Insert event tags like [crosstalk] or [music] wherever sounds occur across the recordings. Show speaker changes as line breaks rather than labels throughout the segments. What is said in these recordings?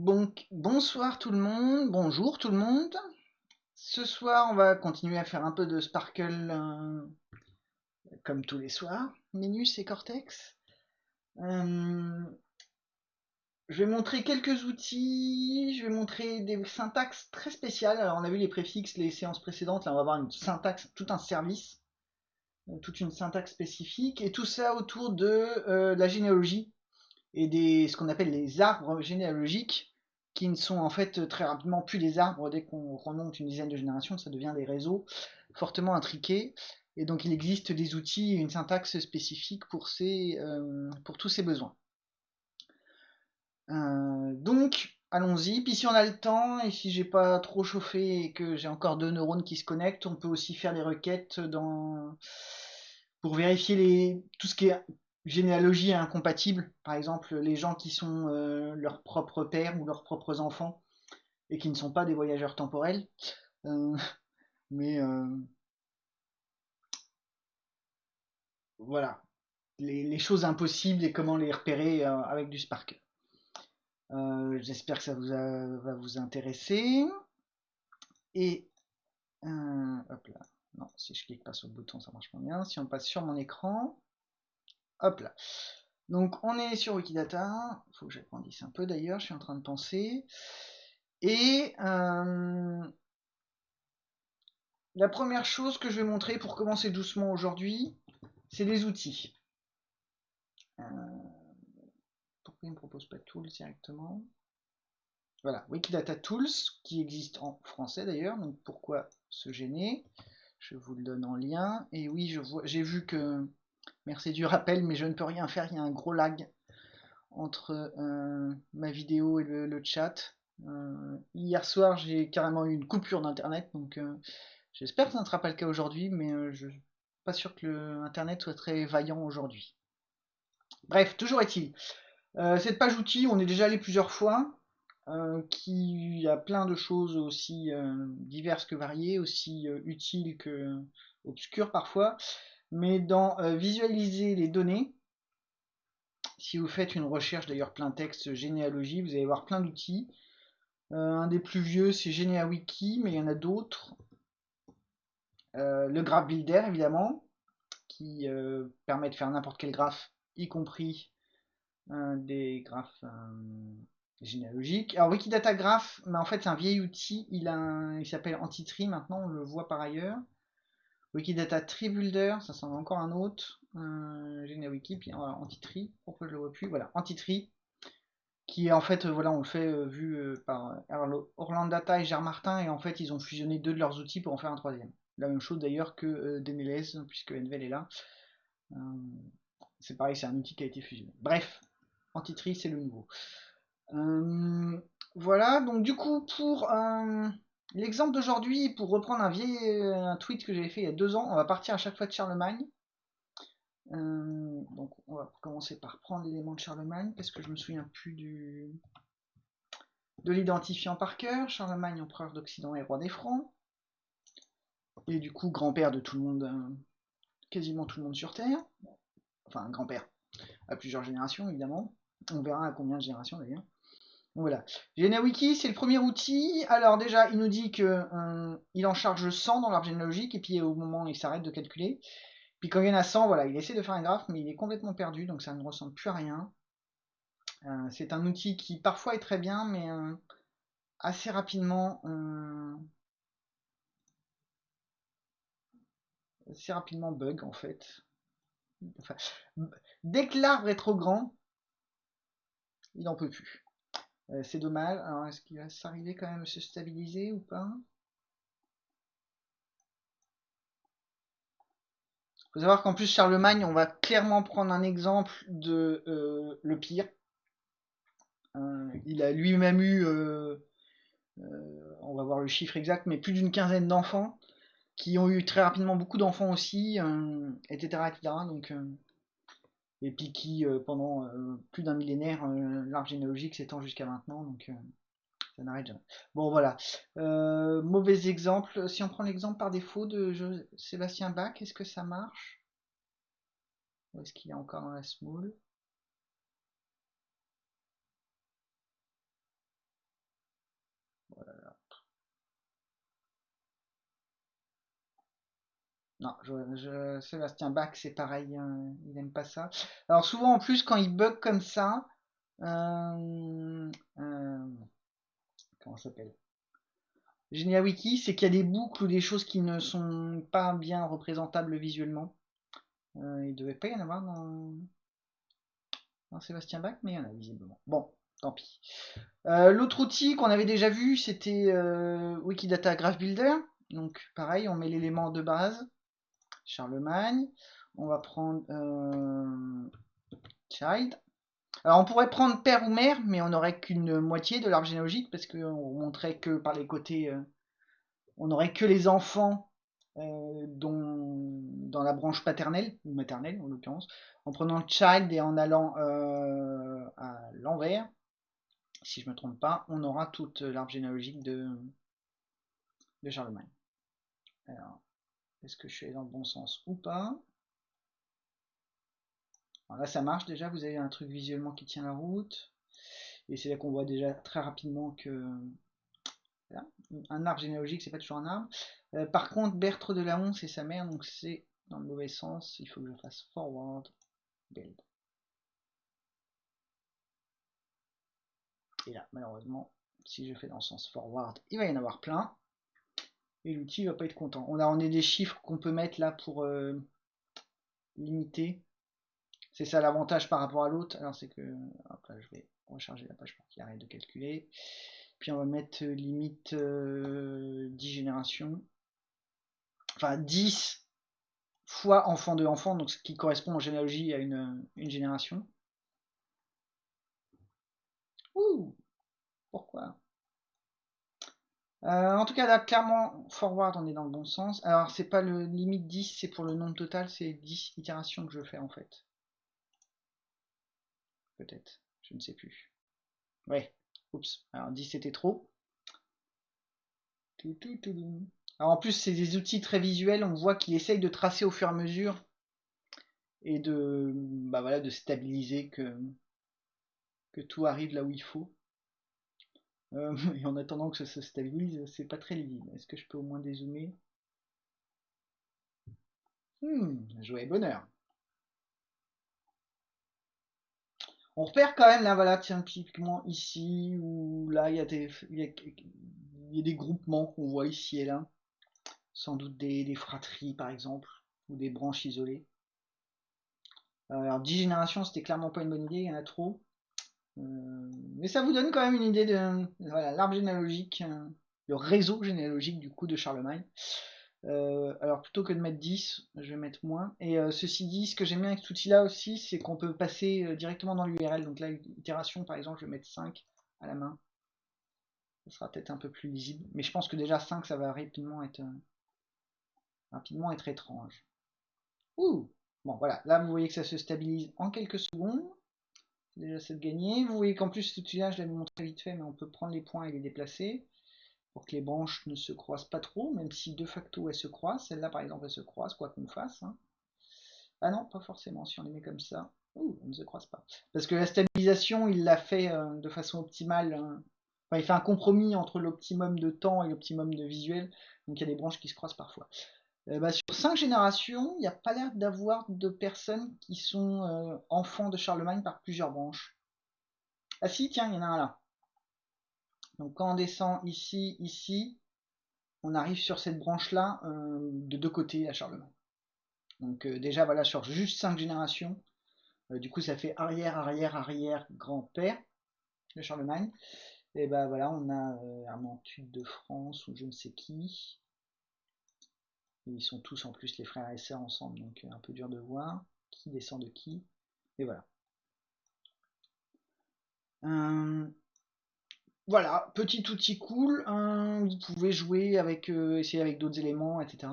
Bonsoir tout le monde, bonjour tout le monde. Ce soir, on va continuer à faire un peu de Sparkle euh, comme tous les soirs, Minus et Cortex. Euh, je vais montrer quelques outils, je vais montrer des syntaxes très spéciales. On a vu les préfixes les séances précédentes, là on va voir une syntaxe, tout un service, euh, toute une syntaxe spécifique, et tout ça autour de la généalogie et des, ce qu'on appelle les arbres généalogiques, qui ne sont en fait très rapidement plus des arbres. Dès qu'on remonte une dizaine de générations, ça devient des réseaux fortement intriqués. Et donc il existe des outils une syntaxe spécifique pour, ces, euh, pour tous ces besoins. Euh, donc, allons-y. Puis si on a le temps, et si j'ai pas trop chauffé et que j'ai encore deux neurones qui se connectent, on peut aussi faire des requêtes dans... pour vérifier les... tout ce qui est généalogie incompatible, par exemple les gens qui sont euh, leurs propres pères ou leurs propres enfants et qui ne sont pas des voyageurs temporels. Euh, [laughs] mais euh, voilà, les, choses impossibles et comment les repérer avec du Spark. J'espère que ça vous va vous intéresser. Et hop là, non, si je clique pas sur le bouton, ça marche pas bien. Si on passe sur mon écran, Hop là. Donc on est sur Wikidata. Il faut que j'agrandisse un peu d'ailleurs, je suis en train de penser. Et euh, la première chose que je vais montrer pour commencer doucement aujourd'hui, c'est les outils. Euh, pourquoi il ne me propose pas Tools directement? Voilà, Wikidata Tools, qui existe en français d'ailleurs, donc pourquoi se gêner? Je vous le donne en lien. Et oui, j'ai vu que Merci du rappel, mais je ne peux rien faire, il y a un gros lag entre euh, ma vidéo et le, chat. Euh, hier soir, j'ai carrément eu une coupure d'internet, donc euh, j'espère que ça ne sera pas le cas aujourd'hui, mais je ne suis pas sûr que l'internet soit très vaillant aujourd'hui. Bref, toujours est-il. cette page outils, on est déjà allé plusieurs fois, qui a plein de choses aussi diverses que variées, aussi utiles que obscures parfois mais dans euh, visualiser les données, si vous faites une recherche d'ailleurs plein texte généalogie, vous allez voir plein d'outils. Euh, un des plus vieux c'est GeneaWiki, mais il y en a d'autres. Euh, le graph builder évidemment, qui permet de faire n'importe quel graphe, y compris des graphes généalogiques. Alors Wikidata Graph, mais en fait c'est un vieil outil, il, il s'appelle Antitree maintenant, on le voit par ailleurs. Wikidata Tree Builder, ça c'est encore un autre. Euh, Wiki, puis voilà, Antitree, pourquoi je le vois plus? Voilà, Antitree, qui est en fait, voilà, on le fait euh, vu euh, par Orlando Data et Gérard Martin, et en fait ils ont fusionné deux de leurs outils pour en faire un troisième. La même chose d'ailleurs que euh, Denelez, puisque Envel est là. c'est pareil, c'est un outil qui a été fusionné. Bref, Antitree c'est le nouveau. voilà, donc du coup pour L'exemple d'aujourd'hui, pour reprendre un vieil un tweet que j'avais fait il y a deux ans, on va partir à chaque fois de Charlemagne. Euh, donc on va commencer par prendre l'élément de Charlemagne, parce que je me souviens plus du de l'identifiant par cœur. Charlemagne, empereur d'Occident et roi des Francs. Et du coup, grand-père de tout le monde, euh, quasiment tout le monde sur Terre. Enfin, grand-père, à plusieurs générations évidemment. On verra à combien de générations d'ailleurs. Voilà. GeneWiki, c'est le premier outil. Alors déjà, il nous dit qu'il euh, en charge 100 dans l'arbre généalogique, et puis au moment où il s'arrête de calculer. Puis quand il y en a 100, voilà, il essaie de faire un graphe, mais il est complètement perdu, donc ça ne ressemble plus à rien. Euh, c'est un outil qui parfois est très bien, mais euh, assez rapidement... assez rapidement bug en fait. dès que l'arbre est trop grand, il n'en peut plus. Euh, c'est dommage. Alors, est-ce qu'il va s'arriver quand même à se stabiliser ou pas? Il faut savoir qu'en plus, Charlemagne, on va clairement prendre un exemple de euh, le pire. Euh, il a lui-même eu, on va voir le chiffre exact, mais plus d'une quinzaine d'enfants qui ont eu très rapidement beaucoup d'enfants aussi, etc., etc. Donc, et puis qui, euh, pendant euh, plus d'un millénaire, euh, l'arbre généalogique s'étend jusqu'à maintenant, donc ça n'arrête jamais. Bon voilà, mauvais exemple. Si on prend l'exemple par défaut de Sébastien Bach, est-ce que ça marche? Ou est-ce qu'il est encore dans la Non, je, Sébastien Bach, c'est pareil, hein, il n'aime pas ça. Alors souvent en plus, quand il bug comme ça, euh, euh, comment s'appelle? GeniaWiki, c'est qu'il y a des boucles ou des choses qui ne sont pas bien représentables visuellement. Euh, il devait pas y en avoir dans, dans Sébastien Bach, mais il y en a visiblement. Bon, tant pis. Euh, l'autre outil qu'on avait déjà vu, c'était Wikidata Graph Builder. Donc pareil, on met l'élément de base. Charlemagne. On va prendre euh, child. Alors on pourrait prendre père ou mère, mais on n'aurait qu'une moitié de l'arbre généalogique parce qu'on montrait que par les côtés, euh, on n'aurait que les enfants euh, dans la branche paternelle ou maternelle en l'occurrence. En prenant child et en allant à l'envers, si je me trompe pas, on aura toute l'arbre généalogique de, de Charlemagne. Alors, est-ce que je suis dans le bon sens ou pas? Là, ça marche déjà. Vous avez un truc visuellement qui tient la route. Et c'est là qu'on voit déjà très rapidement que un arbre généalogique, c'est pas toujours un arbre. Euh, par contre, Bertre de la Honte, c'est sa mère, donc c'est dans le mauvais sens. Il faut que je fasse forward build. Et là, malheureusement, si je fais dans le sens forward, il va y en avoir plein l'outil va pas être content. On a, on a des chiffres qu'on peut mettre là pour euh, limiter. C'est ça l'avantage par rapport à l'autre. Alors c'est que, je vais recharger la page pour qu'il arrête de calculer. Puis on va mettre euh, limite 10 euh, générations. Enfin 10 fois enfant de enfant, donc ce qui correspond en généalogie à une, une génération. Ouh Pourquoi? Euh, en tout cas, là, clairement, forward, on est dans le bon sens. Alors, c'est pas le limite 10, c'est pour le nombre total, c'est 10 itérations que je fais en fait. Peut-être, je ne sais plus. Ouais, oups, alors 10 c'était trop. Alors en plus, c'est des outils très visuels, on voit qu'il essaye de tracer au fur et à mesure et de, bah voilà, de stabiliser que, que tout arrive là où il faut. Euh, [laughs] et en attendant que ça se stabilise, c'est pas très lisible. Est-ce que je peux au moins dézoomer? Hmm, joie et bonheur. On repère quand même là, voilà, tiens, typiquement ici, ou là, il y, a des, groupements qu'on voit ici et là. Sans doute des, des, fratries, par exemple, ou des branches isolées. Euh, alors, 10 générations, c'était clairement pas une bonne idée, il y en a trop. Euh, mais ça vous donne quand même une idée de l'arbre généalogique, euh, le réseau généalogique du coup de Charlemagne. Euh, alors plutôt que de mettre 10, je vais mettre moins. Et ceci dit, ce que j'aime bien avec cet outil là aussi, c'est qu'on peut passer directement dans l'URL. Donc là, itération par exemple, je vais mettre 5 à la main. Ça sera peut-être un peu plus lisible. Mais je pense que déjà 5, ça va rapidement être, rapidement être étrange. Ouh Bon voilà, là vous voyez que ça se stabilise en quelques secondes déjà c'est de gagner. Vous voyez qu'en plus cet outil-là, je l'avais montré vite fait, mais on peut prendre les points et les déplacer pour que les branches ne se croisent pas trop, même si de facto elles se croisent. Celle-là par exemple elle se croise, quoi qu'on fasse. Hein. Ah non, pas forcément, si on les met comme ça. Ouh, elles ne se croisent pas. Parce que la stabilisation, il l'a fait euh, de façon optimale. Hein. Enfin, il fait un compromis entre l'optimum de temps et l'optimum de visuel. Donc il y a des branches qui se croisent parfois. Euh, bah, sur cinq générations, il n'y a pas l'air d'avoir de personnes qui sont euh, enfants de Charlemagne par plusieurs branches. Ah si, tiens, il y en a un là. Donc quand on descend ici, ici, on arrive sur cette branche-là euh, de deux côtés à Charlemagne. Donc déjà, voilà, sur juste cinq générations, du coup ça fait arrière, arrière, arrière, grand-père de Charlemagne. Et ben voilà, on a Armentude de France ou je ne sais qui. Ils sont tous en plus les frères et sœurs ensemble, donc euh, un peu dur de voir qui descend de qui. Et voilà. Euh, voilà, petit outil cool. Hein, vous pouvez jouer avec, euh, essayer avec d'autres éléments, etc.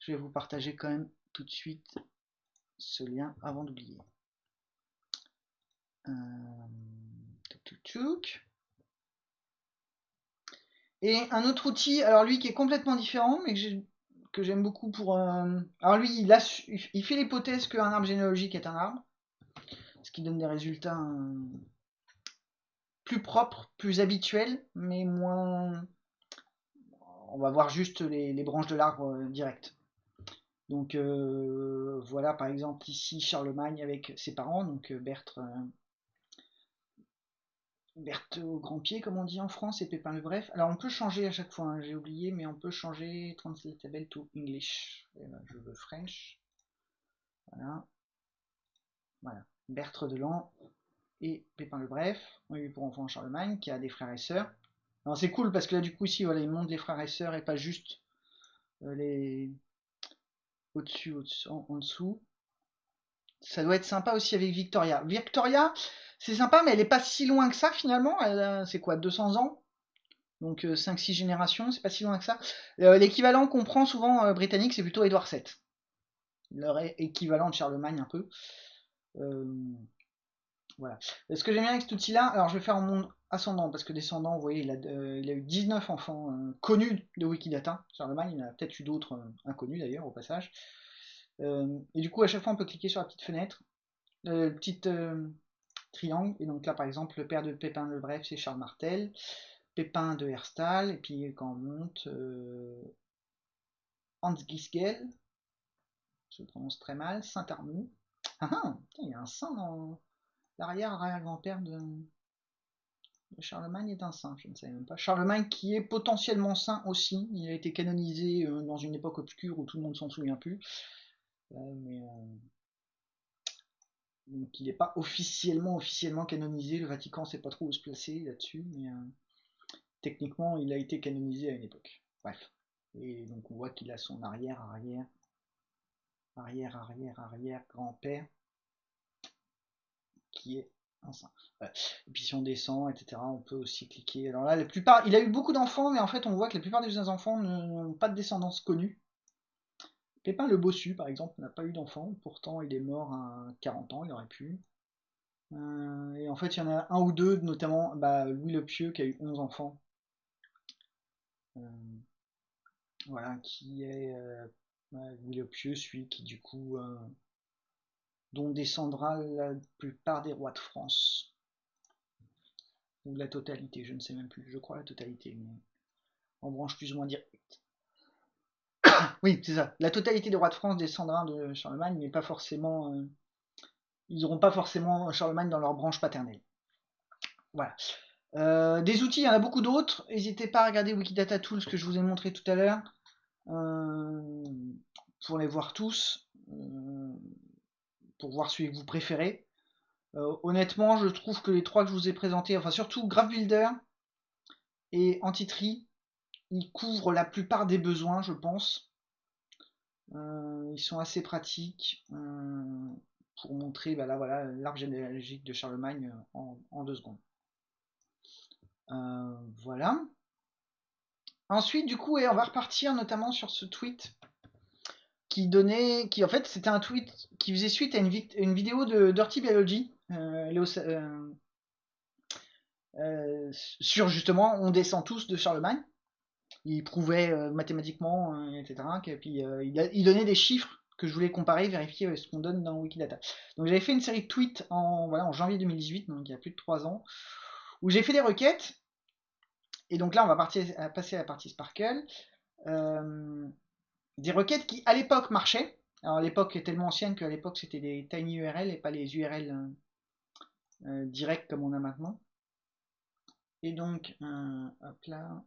Je vais vous partager quand même tout de suite ce lien avant d'oublier. Et un autre outil, alors lui qui est complètement différent, mais que j'ai que j'aime beaucoup pour. Euh, alors lui, il, il fait l'hypothèse qu'un arbre généalogique est un arbre, ce qui donne des résultats euh, plus propres, plus habituels, mais moins. On va voir juste les, branches de l'arbre euh, direct. Donc euh, voilà par exemple ici Charlemagne avec ses parents, donc Berthe, Berthe au grand pied comme on dit en France et Pépin le Bref. Alors on peut changer à chaque fois, hein, j'ai oublié, mais on peut changer Translatable to English. Ben, je veux French. Voilà. Voilà. Berthe de et Pépin le Bref. On a eu pour enfant Charlemagne qui a des frères et sœurs. Alors c'est cool parce que là du coup ici voilà il montre les frères et sœurs et pas juste euh, les au-dessus, en, dessous. Ça doit être sympa aussi avec Victoria. Victoria, c'est sympa, mais elle est pas si loin que ça finalement. C'est quoi, 200 ans? Donc 5-6 euh, générations, c'est pas si loin que ça. Euh, l'équivalent qu'on prend souvent britannique, c'est plutôt Édouard VII. Leur équivalent de Charlemagne un peu. Voilà. Ce que j'aime bien avec cet outil-là, alors je vais faire en monde ascendant, parce que descendant, vous voyez, il a, euh, eu 19 enfants euh, connus de Wikidata. Charlemagne, il a peut-être eu d'autres euh, inconnus d'ailleurs, au passage. et du coup, à chaque fois, on peut cliquer sur la petite fenêtre, le petit triangle. Et donc là, par exemple, le père de Pépin le Bref, c'est Charles Martel. Pépin de Herstal, et puis quand on monte, Hans Gisgel, je prononce très mal, Saint-Arnoux. Ah ah, il y a un saint dans l'arrière-arrière-grand-père de, Charlemagne est un saint, je ne savais même pas. Charlemagne qui est potentiellement saint aussi, il a été canonisé euh, dans une époque obscure où tout le monde s'en souvient plus. Euh, euh, donc il n'est pas officiellement officiellement canonisé, le Vatican ne sait pas trop où se placer là-dessus, mais techniquement il a été canonisé à une époque. Bref. Et donc on voit qu'il a son arrière, arrière, arrière, arrière, arrière, grand-père qui est un. Et puis si on descend, etc., on peut aussi cliquer. Alors là, la plupart, il a eu beaucoup d'enfants, mais en fait, on voit que la plupart des enfants n'ont pas de descendance connue. Pépin le Bossu, par exemple, n'a pas eu d'enfant, pourtant il est mort à 40 ans, il aurait pu. Euh, et en fait, il y en a un ou deux, notamment bah, Louis le Pieux, qui a eu 11 enfants. Euh, voilà, qui est euh, Louis le Pieux, celui qui du coup dont descendra la plupart des rois de France. Ou la totalité, je ne sais même plus, je crois la totalité, mais en branche plus ou moins directe. Oui, c'est ça. La totalité des rois de France descendra de Charlemagne, mais pas forcément. Euh, ils n'auront pas forcément Charlemagne dans leur branche paternelle. Voilà. Euh, des outils, il y en a beaucoup d'autres. N'hésitez pas à regarder Wikidata Tools que je vous ai montré tout à l'heure. Euh, pour les voir tous pour voir celui que vous préférez. Honnêtement, je trouve que les trois que je vous ai présentés, enfin surtout Graph Builder et Antitree, ils couvrent la plupart des besoins, je pense. Euh, ils sont assez pratiques euh, pour montrer bah là, voilà, l'arbre généalogique de Charlemagne en, deux secondes. voilà. Ensuite, du coup, et on va repartir notamment sur ce tweet qui donnait, qui en fait c'était un tweet qui faisait suite à une, une vidéo de Dirty Biology euh, euh, euh, sur justement on descend tous de Charlemagne. Il prouvait mathématiquement, etc. Et puis il, donnait des chiffres que je voulais comparer, vérifier ce qu'on donne dans Wikidata. Donc j'avais fait une série de tweets en, voilà, en janvier 2018, donc il y a plus de 3 ans, où j'ai fait des requêtes. Et donc là on va partir, passer à la partie Sparkle des requêtes qui à l'époque marchaient. Alors l'époque est tellement ancienne qu'à l'époque c'était des tiny URL et pas les URL euh, euh, directs comme on a maintenant. Et donc, euh, hop là,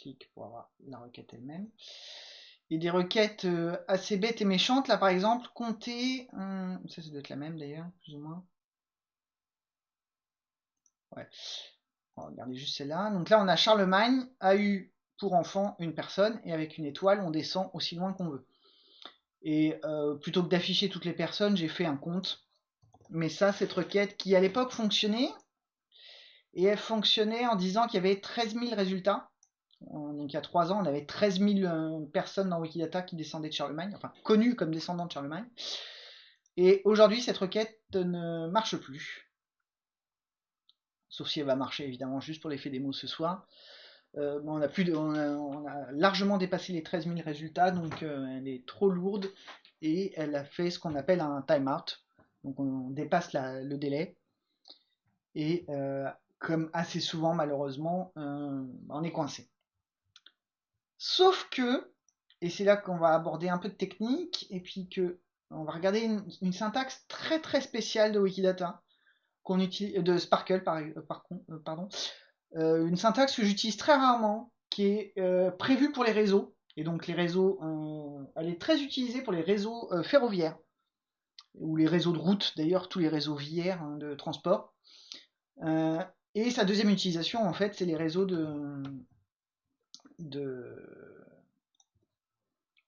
clique pour avoir la requête elle-même. Et des requêtes assez bêtes et méchantes, là par exemple, compter, ça ça doit être la même d'ailleurs, plus ou moins. Ouais, on va regarder juste celle-là. Donc là on a Charlemagne a eu pour enfant une personne, et avec une étoile, on descend aussi loin qu'on veut. Et euh, plutôt que d'afficher toutes les personnes, j'ai fait un compte. Mais ça, cette requête qui à l'époque fonctionnait, et elle fonctionnait en disant qu'il y avait 13 000 résultats. Donc il y a 3 ans, on avait 13 000 euh, personnes dans Wikidata qui descendaient de Charlemagne, enfin connues comme descendants de Charlemagne. Et aujourd'hui, cette requête ne marche plus. Sauf si elle va marcher évidemment juste pour l'effet démo ce soir. Euh, on, a largement dépassé les 13 000 résultats, donc euh, elle est trop lourde et elle a fait ce qu'on appelle un timeout. Donc on dépasse le délai. Et comme assez souvent malheureusement, on est coincé. Sauf que et c'est là qu'on va aborder un peu de technique, et puis que on va regarder une, syntaxe très très spéciale de Wikidata, qu'on utilise, de Sparkle par, par pardon, une syntaxe que j'utilise très rarement, qui est prévue pour les réseaux, et donc les réseaux, elle est très utilisée pour les réseaux ferroviaires. Ou les réseaux de route, d'ailleurs tous les réseaux viaires hein, de transport. Euh, et sa deuxième utilisation, en fait, c'est les réseaux de, de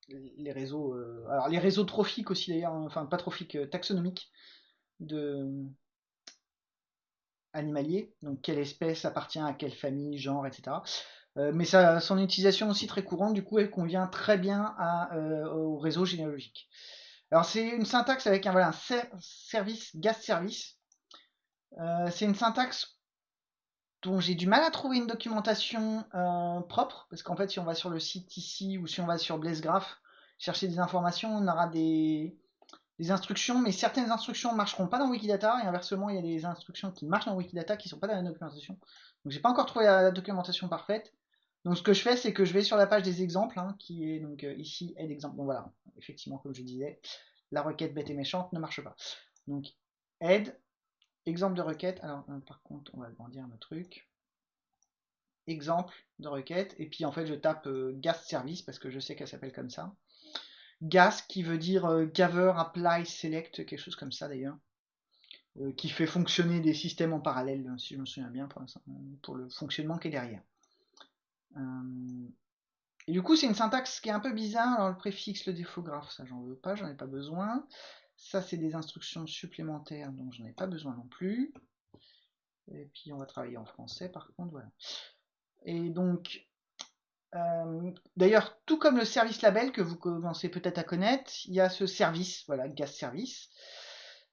les réseaux, euh, alors les réseaux trophiques aussi d'ailleurs, hein, enfin pas trophiques, euh, taxonomiques de animaliers, donc quelle espèce appartient à quelle famille, genre, etc. mais ça, son utilisation aussi très courante, du coup elle convient très bien au réseau généalogique. Alors c'est une syntaxe avec un, service, gas service. Euh, c'est une syntaxe dont j'ai du mal à trouver une documentation euh, propre, parce qu'en fait si on va sur le site ici ou si on va sur BlazeGraph chercher des informations, on aura des, instructions, mais certaines instructions ne marcheront pas dans Wikidata, et inversement il y a des instructions qui marchent dans Wikidata qui ne sont pas dans la documentation. Donc j'ai pas encore trouvé la, documentation parfaite. Donc ce que je fais, c'est que je vais sur la page des exemples, hein, qui est donc euh, ici aide exemple. Donc voilà, effectivement, comme je disais, la requête bête et méchante ne marche pas. Donc aide, exemple de requête. Alors euh, par contre, on va agrandir notre truc. Exemple de requête. Et puis en fait, je tape euh, gas service parce que je sais qu'elle s'appelle comme ça. Gas qui veut dire gather, apply, select, quelque chose comme ça d'ailleurs. qui fait fonctionner des systèmes en parallèle, si je me souviens bien, pour, pour le fonctionnement qui est derrière. Euh, et du coup, c'est une syntaxe qui est un peu bizarre. Alors, le préfixe, le défographe, ça, j'en veux pas, j'en ai pas besoin. Ça, c'est des instructions supplémentaires, donc j'en ai pas besoin non plus. Et puis, on va travailler en français, par contre, voilà. Et donc, euh, d'ailleurs, tout comme le service label que vous commencez peut-être à connaître, il y a ce service, voilà, gas service.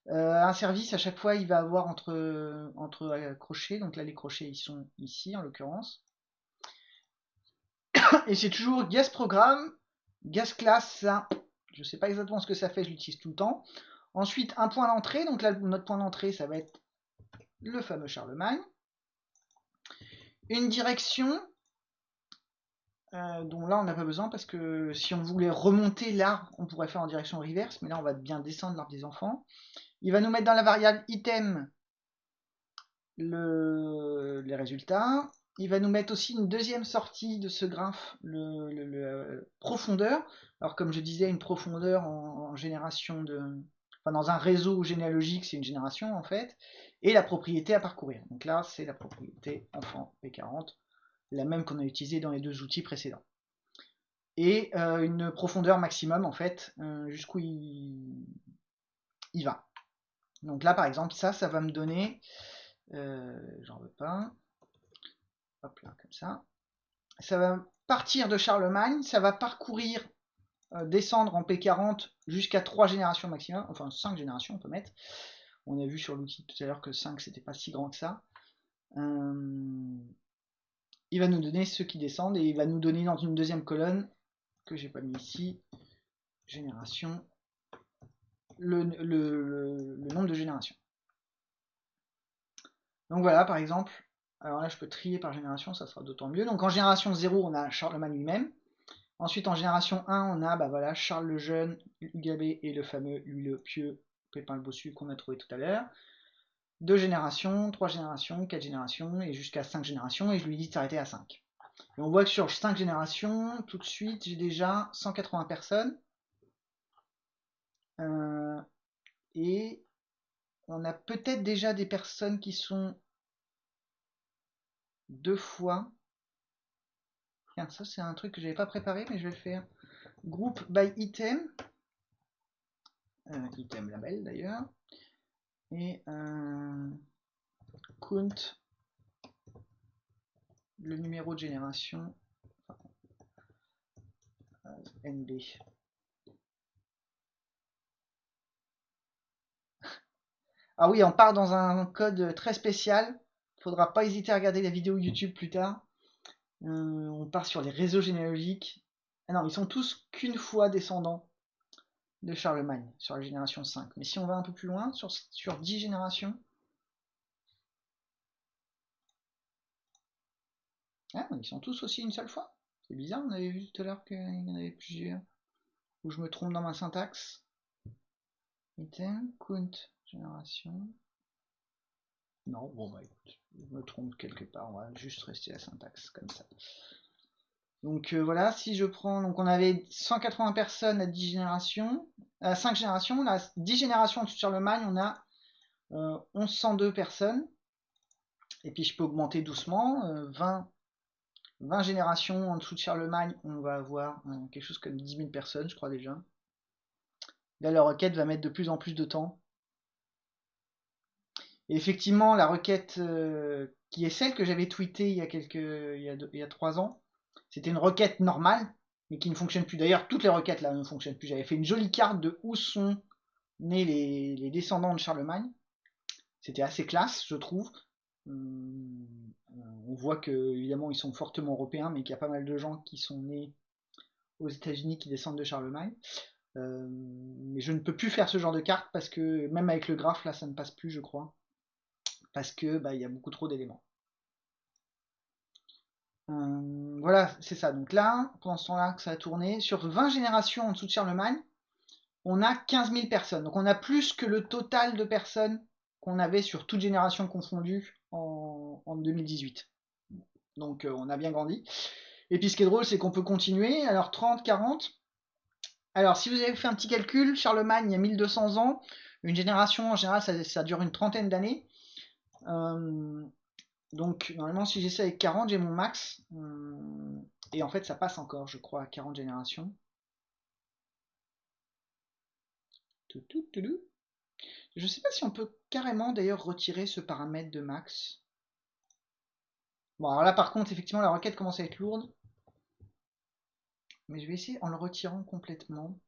Euh, un service, à chaque fois, il va avoir entre, entre crochets, donc là, les crochets, ils sont ici, en l'occurrence et c'est toujours gas programme, gas class, ça, je sais pas exactement ce que ça fait, je l'utilise tout le temps. Ensuite, un point d'entrée, donc là, notre point d'entrée, ça va être le fameux Charlemagne. Une direction, euh, dont là, on n'a pas besoin, parce que si on voulait remonter l'arbre, on pourrait faire en direction reverse, mais là, on va bien descendre l'arbre des enfants. Il va nous mettre dans la variable item les résultats il va nous mettre aussi une deuxième sortie de ce graphe, le, euh, profondeur. Alors comme je disais, une profondeur en, génération de... Enfin, dans un réseau généalogique, c'est une génération en fait. Et la propriété à parcourir. Donc là, c'est la propriété enfant P40, la même qu'on a utilisée dans les deux outils précédents. Et euh, une profondeur maximum en fait, euh, jusqu'où il... il, va. Donc là, par exemple, ça, ça va me donner... J'en veux pas hop là, comme ça. Ça va partir de Charlemagne, ça va parcourir, euh, descendre en P40 jusqu'à 3 générations maximum, enfin 5 générations on peut mettre. On a vu sur l'outil tout à l'heure que 5 c'était pas si grand que ça. Euh, il va nous donner ceux qui descendent et il va nous donner dans une deuxième colonne que j'ai pas mis ici, génération, le, le nombre de générations. Donc voilà, par exemple, alors là, je peux trier par génération, ça sera d'autant mieux. Donc en génération 0, on a Charlemagne lui-même. Ensuite, en génération 1, on a bah voilà, Charles le Jeune, Ugabé et le fameux Louis le Pieux, Pépin le Bossu qu'on a trouvé tout à l'heure. Deux générations, trois générations, quatre générations et jusqu'à cinq générations. Et je lui dis de s'arrêter à 5. Et on voit que sur 5 générations, tout de suite, j'ai déjà 180 personnes. Euh, et on a peut-être déjà des personnes qui sont deux fois. Ça c'est un truc que j'avais pas préparé, mais je vais le faire. Groupe by item. Euh, item label d'ailleurs. Et euh, count le numéro de génération euh, NB. [laughs] Ah oui, on part dans un code très spécial faudra pas hésiter à regarder la vidéo YouTube plus tard. Euh, on part sur les réseaux généalogiques. Ah non, ils sont tous qu'une fois descendants de Charlemagne, sur la génération 5. Mais si on va un peu plus loin, sur, sur 10 générations, ah, ils sont tous aussi une seule fois. C'est bizarre, on avait vu tout à l'heure qu'il y en avait plusieurs. Ou je me trompe dans ma syntaxe. Item, count, génération. Non, bon bah écoute, je me trompe quelque part, on va juste rester la syntaxe comme ça. Donc euh, voilà, si je prends, donc on avait 180 personnes à 10 générations, à 5 générations, là 10 générations en Charlemagne, on a euh, 1102 personnes. Et puis je peux augmenter doucement, 20, euh, 20 générations en dessous de Charlemagne, on va avoir euh, quelque chose comme 10 000 personnes, je crois déjà. Là, la requête va mettre de plus en plus de temps. Effectivement, la requête qui est celle que j'avais tweetée il y a quelques, il y a, 3 ans, c'était une requête normale, mais qui ne fonctionne plus. D'ailleurs, toutes les requêtes là ne fonctionnent plus. J'avais fait une jolie carte de où sont nés les, descendants de Charlemagne. C'était assez classe, je trouve. On voit que évidemment ils sont fortement européens, mais qu'il y a pas mal de gens qui sont nés aux États-Unis qui descendent de Charlemagne. Euh, mais je ne peux plus faire ce genre de carte parce que même avec le graphe là, ça ne passe plus, je crois, parce que bah, y a beaucoup trop d'éléments. Euh, voilà, c'est ça. Donc là, pendant ce temps-là que ça a tourné, sur 20 générations en dessous de Charlemagne, on a 15 000 personnes. Donc on a plus que le total de personnes qu'on avait sur toute génération confondue en, 2018. Donc euh, on a bien grandi. Et puis ce qui est drôle, c'est qu'on peut continuer. Alors 30, 40. Alors si vous avez fait un petit calcul, Charlemagne il y a 1200 ans. Une génération en général, ça, dure une trentaine d'années. Euh, donc normalement si j'essaie avec 40 j'ai mon max. Euh, et en fait ça passe encore je crois à 40 générations. Je sais pas si on peut carrément d'ailleurs retirer ce paramètre de max. Bon alors là par contre effectivement la requête commence à être lourde. Mais je vais essayer en le retirant complètement.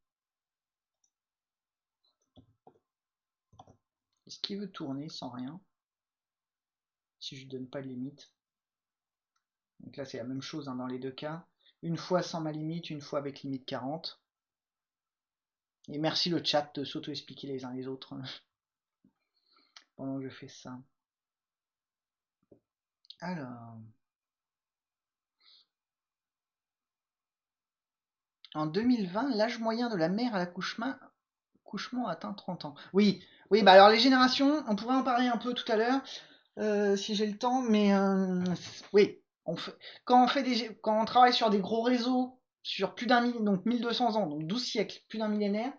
Est-ce qu'il veut tourner sans rien? Si je donne pas de limite. Donc là c'est la même chose hein, dans les deux cas. Une fois sans ma limite, une fois avec limite 40. Et merci le chat de s'auto-expliquer les uns les autres [laughs] pendant que je fais ça. Alors. En 2020, l'âge moyen de la mère à l'accouchement couchement atteint 30 ans. Oui, oui, bah alors les générations, on pourrait en parler un peu tout à l'heure. Euh, si j'ai le temps, mais euh, oui, quand, on fait des, quand on travaille sur des gros réseaux, sur plus d'un donc 1200 ans, donc 12 siècles, plus d'un millénaire,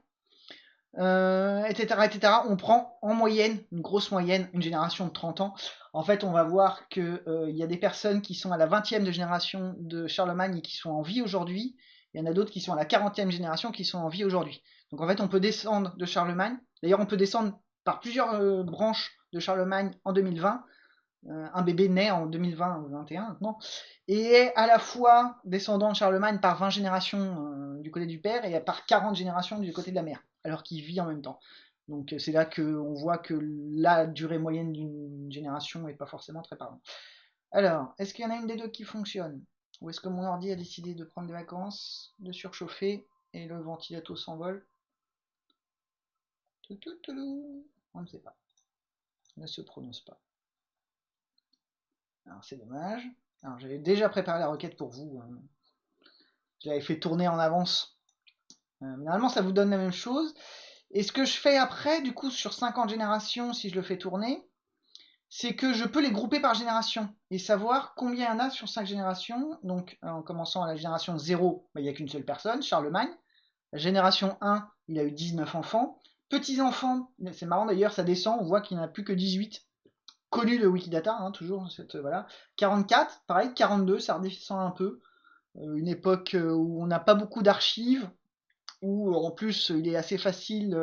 etc., euh, etc., on prend en moyenne, une grosse moyenne, une génération de 30 ans. En fait, on va voir qu'il il y a des personnes qui sont à la 20e de génération de Charlemagne et qui sont en vie aujourd'hui. Il y en a d'autres qui sont à la 40e génération qui sont en vie aujourd'hui. Donc en fait, on peut descendre de Charlemagne. D'ailleurs, on peut descendre par plusieurs branches de Charlemagne en 2020. Euh, un bébé naît en 2020 ou 2021 maintenant, et est à la fois descendant de Charlemagne par 20 générations euh, du côté du père et par 40 générations du côté de la mère, alors qu'il vit en même temps. Donc euh, c'est là qu'on voit que la durée moyenne d'une génération n'est pas forcément très parlante. Alors, est-ce qu'il y en a une des deux qui fonctionne? Ou est-ce que mon ordi a décidé de prendre des vacances, de surchauffer, et le ventilateur s'envole? On ne sait pas ne se prononce pas. Alors c'est dommage. Alors j'avais déjà préparé la requête pour vous. Hein. J'avais fait tourner en avance. Euh, normalement ça vous donne la même chose. Et ce que je fais après, du coup, sur 50 générations, si je le fais tourner, c'est que je peux les grouper par génération et savoir combien il y en a sur 5 générations. Donc en commençant à la génération 0, bah, il n'y a qu'une seule personne, Charlemagne. La génération 1, il a eu 19 enfants. Petits-enfants, c'est marrant d'ailleurs, ça descend, on voit qu'il n'y en a plus que 18 connus de Wikidata, hein, toujours cette voilà. 44, pareil, 42, ça redescend un peu. Euh, une époque euh, où on n'a pas beaucoup d'archives, où en plus il est assez facile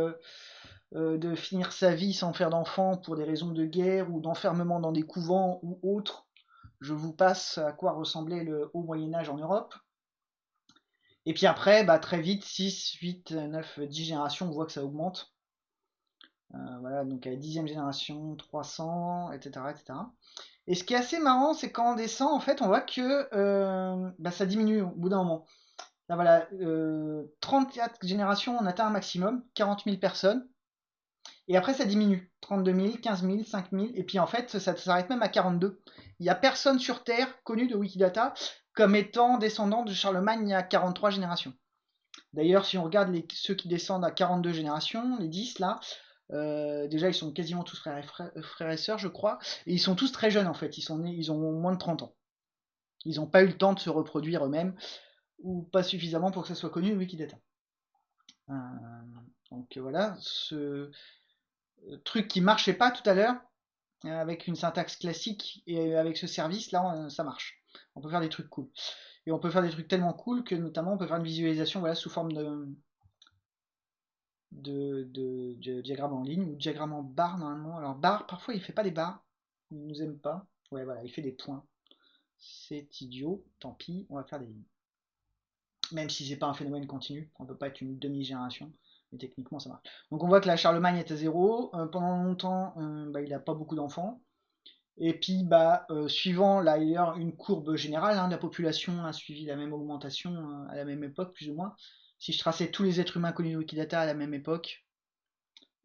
euh, de finir sa vie sans faire d'enfants pour des raisons de guerre ou d'enfermement dans des couvents ou autres. Je vous passe à quoi ressemblait le haut Moyen Âge en Europe. Et puis après, bah, très vite, 6, 8, 9, 10 générations, on voit que ça augmente. Euh, voilà, donc à la dixième génération, 300, etc., etc. Et ce qui est assez marrant, c'est quand on descend, en fait, on voit que euh, bah, ça diminue au bout d'un moment. Là, voilà, 34 euh, générations, on atteint un maximum, 40 000 personnes. Et après, ça diminue. 32 000, 15 000, 5 000. Et puis, en fait, ça s'arrête même à 42. Il n'y a personne sur Terre connu de Wikidata comme étant descendant de Charlemagne à 43 générations. D'ailleurs, si on regarde ceux qui descendent à 42 générations, les 10 là, euh, déjà ils sont quasiment tous frères et, frères, et sœurs, je crois, et ils sont tous très jeunes en fait, ils, sont nés, ils ont moins de 30 ans. Ils n'ont pas eu le temps de se reproduire eux-mêmes, ou pas suffisamment pour que ça soit connu le Wikidata. Euh, donc voilà, ce truc qui marchait pas tout à l'heure, avec une syntaxe classique et avec ce service, là ça marche. On peut faire des trucs cool. Et on peut faire des trucs tellement cool que notamment on peut faire une visualisation voilà, sous forme de, de, diagramme en ligne ou diagramme en barre normalement. Alors barre, parfois il fait pas des barres, il nous aime pas. Ouais voilà, il fait des points. C'est idiot, tant pis, on va faire des lignes. Même si c'est pas un phénomène continu, on peut pas être une demi-génération, mais techniquement ça marche. Donc on voit que la Charlemagne est à zéro. Euh, pendant longtemps, bah, il n'a pas beaucoup d'enfants. Et puis, bah, euh, suivant là, une courbe générale, hein, la population a suivi la même augmentation euh, à la même époque, plus ou moins. Si je traçais tous les êtres humains connus de Wikidata à la même époque,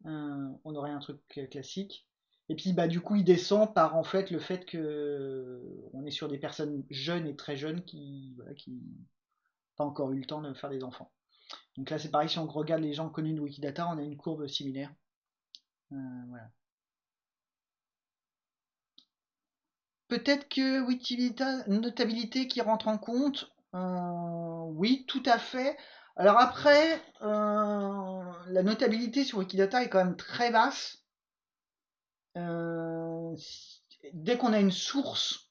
euh, on aurait un truc classique. Et puis, bah, du coup, il descend par en fait le fait que on est sur des personnes jeunes et très jeunes qui, voilà, qui pas encore eu le temps de faire des enfants. Donc là, c'est pareil, si on regarde les gens connus de Wikidata, on a une courbe similaire. voilà. Peut-être que Wikidata, notabilité qui rentre en compte. Euh, oui, tout à fait. Alors après, euh, la notabilité sur Wikidata est quand même très basse. Euh, dès qu'on a une source,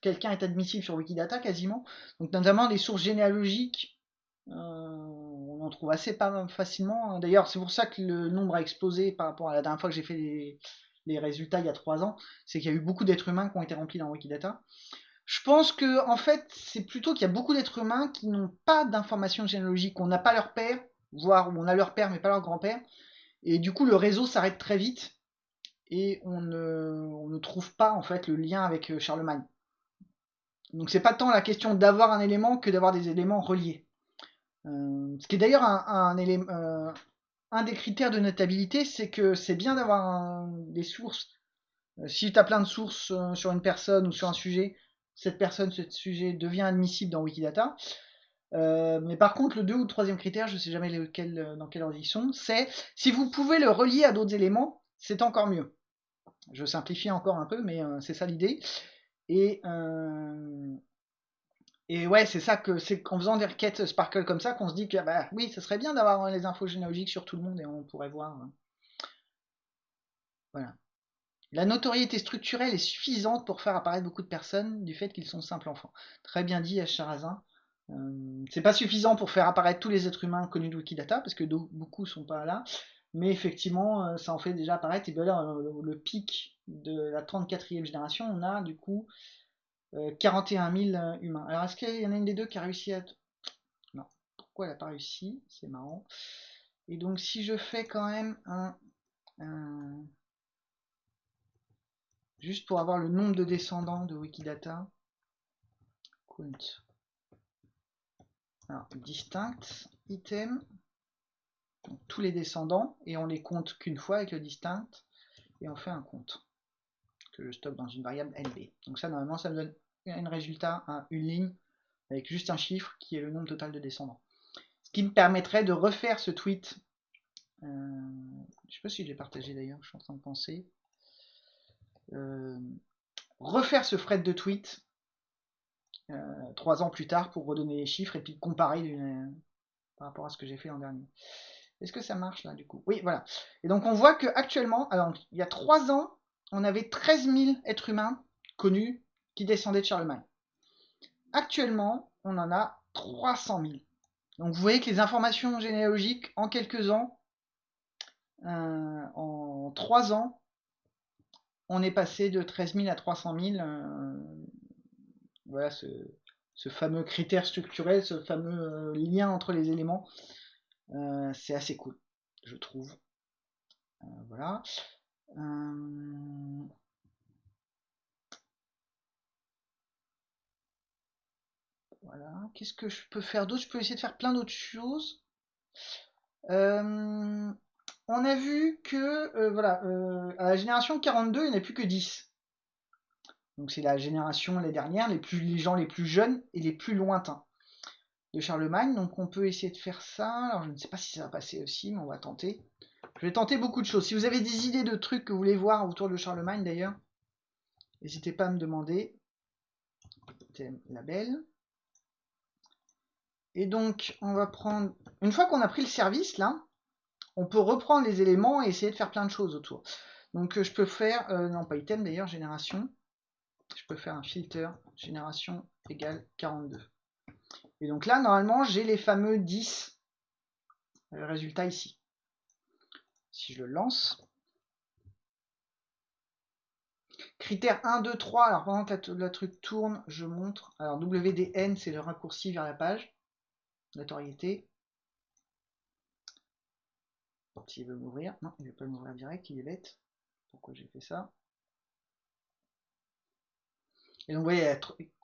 quelqu'un est admissible sur Wikidata quasiment. Donc notamment les sources généalogiques, on en trouve assez pas facilement. D'ailleurs, c'est pour ça que le nombre a explosé par rapport à la dernière fois que j'ai fait les résultats il y a trois ans, c'est qu'il y a eu beaucoup d'êtres humains qui ont été remplis dans Wikidata. Je pense que en fait, c'est plutôt qu'il y a beaucoup d'êtres humains qui n'ont pas d'informations généalogiques, on n'a pas leur père, voire on a leur père mais pas leur grand-père, et du coup le réseau s'arrête très vite et on ne, trouve pas en fait le lien avec euh, Charlemagne. Donc c'est pas tant la question d'avoir un élément que d'avoir des éléments reliés. Euh, ce qui est d'ailleurs euh, un des critères de notabilité, c'est que c'est bien d'avoir des sources. Si tu as plein de sources sur une personne ou sur un sujet, cette personne, ce sujet devient admissible dans Wikidata. Euh, mais par contre, le deux ou troisième critère, je ne sais jamais lequel, dans quelle ordre ils sont, c'est si vous pouvez le relier à d'autres éléments, c'est encore mieux. Je simplifie encore un peu, mais c'est ça l'idée. Et, et ouais, c'est ça que c'est qu'en faisant des requêtes Sparkle comme ça qu'on se dit que bah oui, ça serait bien d'avoir les infos généalogiques sur tout le monde et on pourrait voir. Hein. Voilà. La notoriété structurelle est suffisante pour faire apparaître beaucoup de personnes du fait qu'ils sont simples enfants. Très bien dit Charazin. Euh, c'est pas suffisant pour faire apparaître tous les êtres humains connus de Wikidata, parce que beaucoup sont pas là, mais effectivement, euh, ça en fait déjà apparaître. Et bien là, le, le pic de la 34e génération, on a du coup 41 euh, 000 euh, humains. Alors, est-ce qu'il y en a une des deux qui a réussi à... Non. Pourquoi elle n'a pas réussi? C'est marrant. Et donc, si je fais quand même un, Juste pour avoir le nombre de descendants de Wikidata. Count. Alors, distinct, item. tous les descendants. Et on les compte qu'une fois avec le distinct. Et on fait un compte. Que je stocke dans une variable LB. Donc ça, normalement, ça me donne un résultat, une ligne, avec juste un chiffre qui est le nombre total de descendants. Ce qui me permettrait de refaire ce tweet. Euh, je sais pas si j'ai partagé d'ailleurs, je suis en train de penser. Euh, refaire ce thread de tweet euh, trois ans plus tard pour redonner les chiffres et puis comparer par rapport à ce que j'ai fait l'an dernier. Est-ce que ça marche là du coup? Oui, voilà. Et donc on voit que actuellement, alors il y a trois ans, on avait 13 000 êtres humains connus qui descendait de Charlemagne. Actuellement, on en a 300 000. Donc vous voyez que les informations généalogiques, en quelques ans, euh, en 3 ans, on est passé de 13 000 à 300 000. Euh, voilà ce, fameux critère structurel, ce fameux euh, lien entre les éléments. C'est assez cool, je trouve. voilà. Voilà. Qu'est-ce que je peux faire d'autre? Je peux essayer de faire plein d'autres choses. Euh, on a vu que, euh, voilà, euh, à la génération 42, il n'y en a plus que 10. Donc c'est la génération, les dernières, les, plus, les gens les plus jeunes et les plus lointains de Charlemagne. Donc on peut essayer de faire ça. Alors je ne sais pas si ça va passer aussi, mais on va tenter. Je vais tenter beaucoup de choses. Si vous avez des idées de trucs que vous voulez voir autour de Charlemagne d'ailleurs, n'hésitez pas à me demander. Thème label. Et donc on va prendre... Une fois qu'on a pris le service là, on peut reprendre les éléments et essayer de faire plein de choses autour. Donc je peux faire, euh, non pas item d'ailleurs, génération. Je peux faire un filter, génération égale 42. Et donc là, normalement, j'ai les fameux 10 résultats ici. Si je le lance. Critère 1, 2, 3. Alors pendant que la, truc tourne, je montre. Alors WDN, c'est le raccourci vers la page. Notoriété. S'il veut m'ouvrir. Non, il ne veut pas m'ouvrir direct, il est bête. Pourquoi j'ai fait ça? Et donc vous voyez,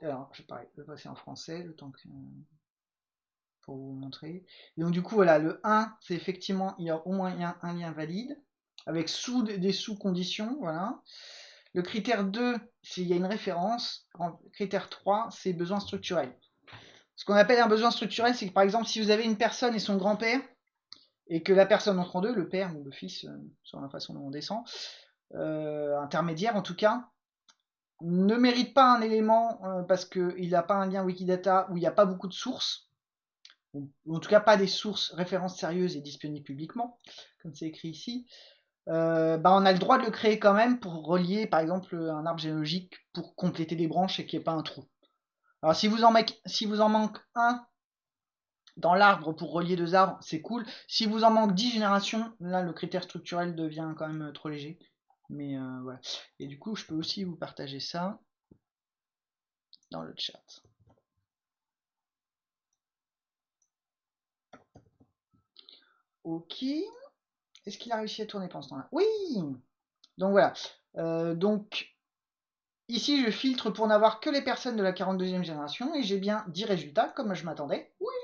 alors je vais passer en français le temps que pour vous montrer. Donc du coup voilà, le 1, c'est effectivement il y a au moins un, lien valide avec sous des sous-conditions, voilà. Le critère 2, s'il y a une référence. critère 3, c'est besoin structurel. Ce qu'on appelle un besoin structurel, c'est que par exemple, si vous avez une personne et son grand-père, et que la personne entre en deux, le père ou le fils, euh, sur la façon dont on descend, euh, intermédiaire en tout cas, ne mérite pas un élément euh, parce qu'il n'a pas un lien Wikidata où il n'y a pas beaucoup de sources, ou, en tout cas pas des sources références sérieuses et disponibles publiquement, comme c'est écrit ici, bah on a le droit de le créer quand même pour relier par exemple un arbre généalogique pour compléter des branches et qu'il n'y ait pas un trou. Alors si vous en, si vous en manque un dans l'arbre pour relier deux arbres, c'est cool. Si vous en manque 10 générations, là le critère structurel devient quand même trop léger. Mais euh, voilà. Et du coup, je peux aussi vous partager ça dans le chat. Ok. Est-ce qu'il a réussi à tourner pendant ce temps-là? Oui Donc voilà. Euh, donc ici, je filtre pour n'avoir que les personnes de la 42e génération et j'ai bien 10 résultats comme je m'attendais. Oui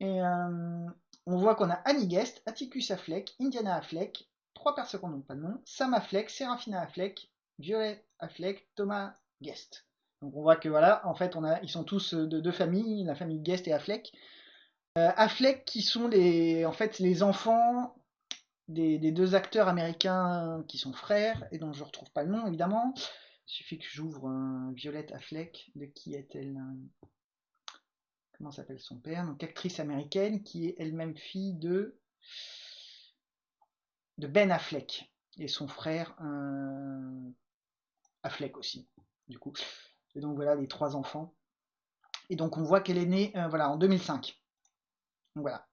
Et euh, on voit qu'on a Annie Guest, Atticus Affleck, Indiana Affleck, trois personnes qui n'ont pas de nom, Sam Affleck, Serafina Affleck, Violet Affleck, Thomas Guest. Donc on voit que voilà, en fait, ils sont tous de deux familles, la famille Guest et Affleck. Euh, Affleck qui sont les, en fait, les enfants des, deux acteurs américains qui sont frères et dont je ne retrouve pas le nom évidemment. Il suffit que j'ouvre un Violette Affleck. De qui est-elle Comment s'appelle son père Donc actrice américaine qui est elle-même fille de Ben Affleck et son frère euh, Affleck aussi, du coup. Et donc voilà les trois enfants. Et donc on voit qu'elle est née euh, voilà, en 2005. voilà.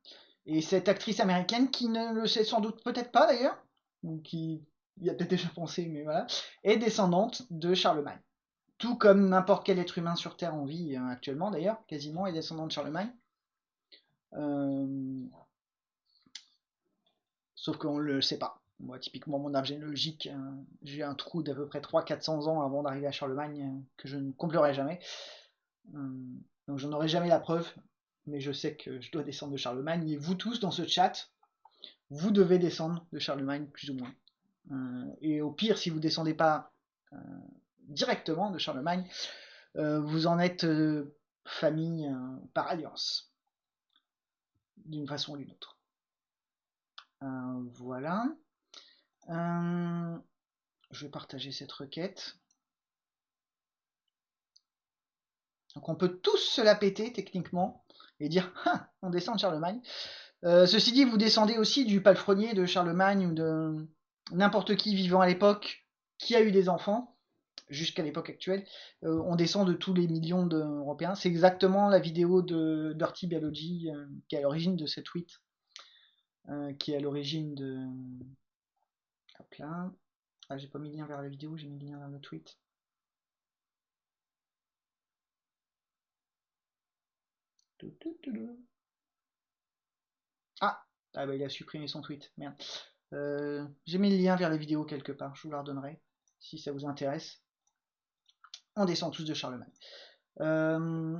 Et cette actrice américaine, qui ne le sait sans doute peut-être pas d'ailleurs, ou qui y a peut-être déjà pensé, mais voilà, est descendante de Charlemagne. Tout comme n'importe quel être humain sur Terre en vie euh, actuellement d'ailleurs, quasiment est descendant de Charlemagne. Euh, Sauf qu'on ne le sait pas. Moi, typiquement, mon arbre généalogique, euh, j'ai un trou d'à peu près 300-400 ans avant d'arriver à Charlemagne que je ne comblerai jamais. Donc, j'en aurai jamais la preuve, mais je sais que je dois descendre de Charlemagne. Et vous tous, dans ce chat, vous devez descendre de Charlemagne, plus ou moins. et au pire, si vous descendez pas directement de Charlemagne, vous en êtes famille par alliance, d'une façon ou d'une autre. Euh, voilà. Euh, je vais partager cette requête. Donc on peut tous se la péter techniquement et dire [laughs] ah, on descend de Charlemagne. Euh, ceci dit, vous descendez aussi du palefrenier de Charlemagne ou de n'importe qui vivant à l'époque qui a eu des enfants jusqu'à l'époque actuelle. on descend de tous les millions d'Européens. C'est exactement la vidéo de Dirty Biology qui est à l'origine de cette tweet. Euh, qui est à l'origine de. Hop là. Ah, j'ai pas mis le lien vers la vidéo, j'ai mis le lien vers le tweet. Ah, ah bah, il a supprimé son tweet, merde. Euh, j'ai mis le lien vers la vidéo quelque part, je vous la redonnerai si ça vous intéresse. On descend tous de Charlemagne. Euh,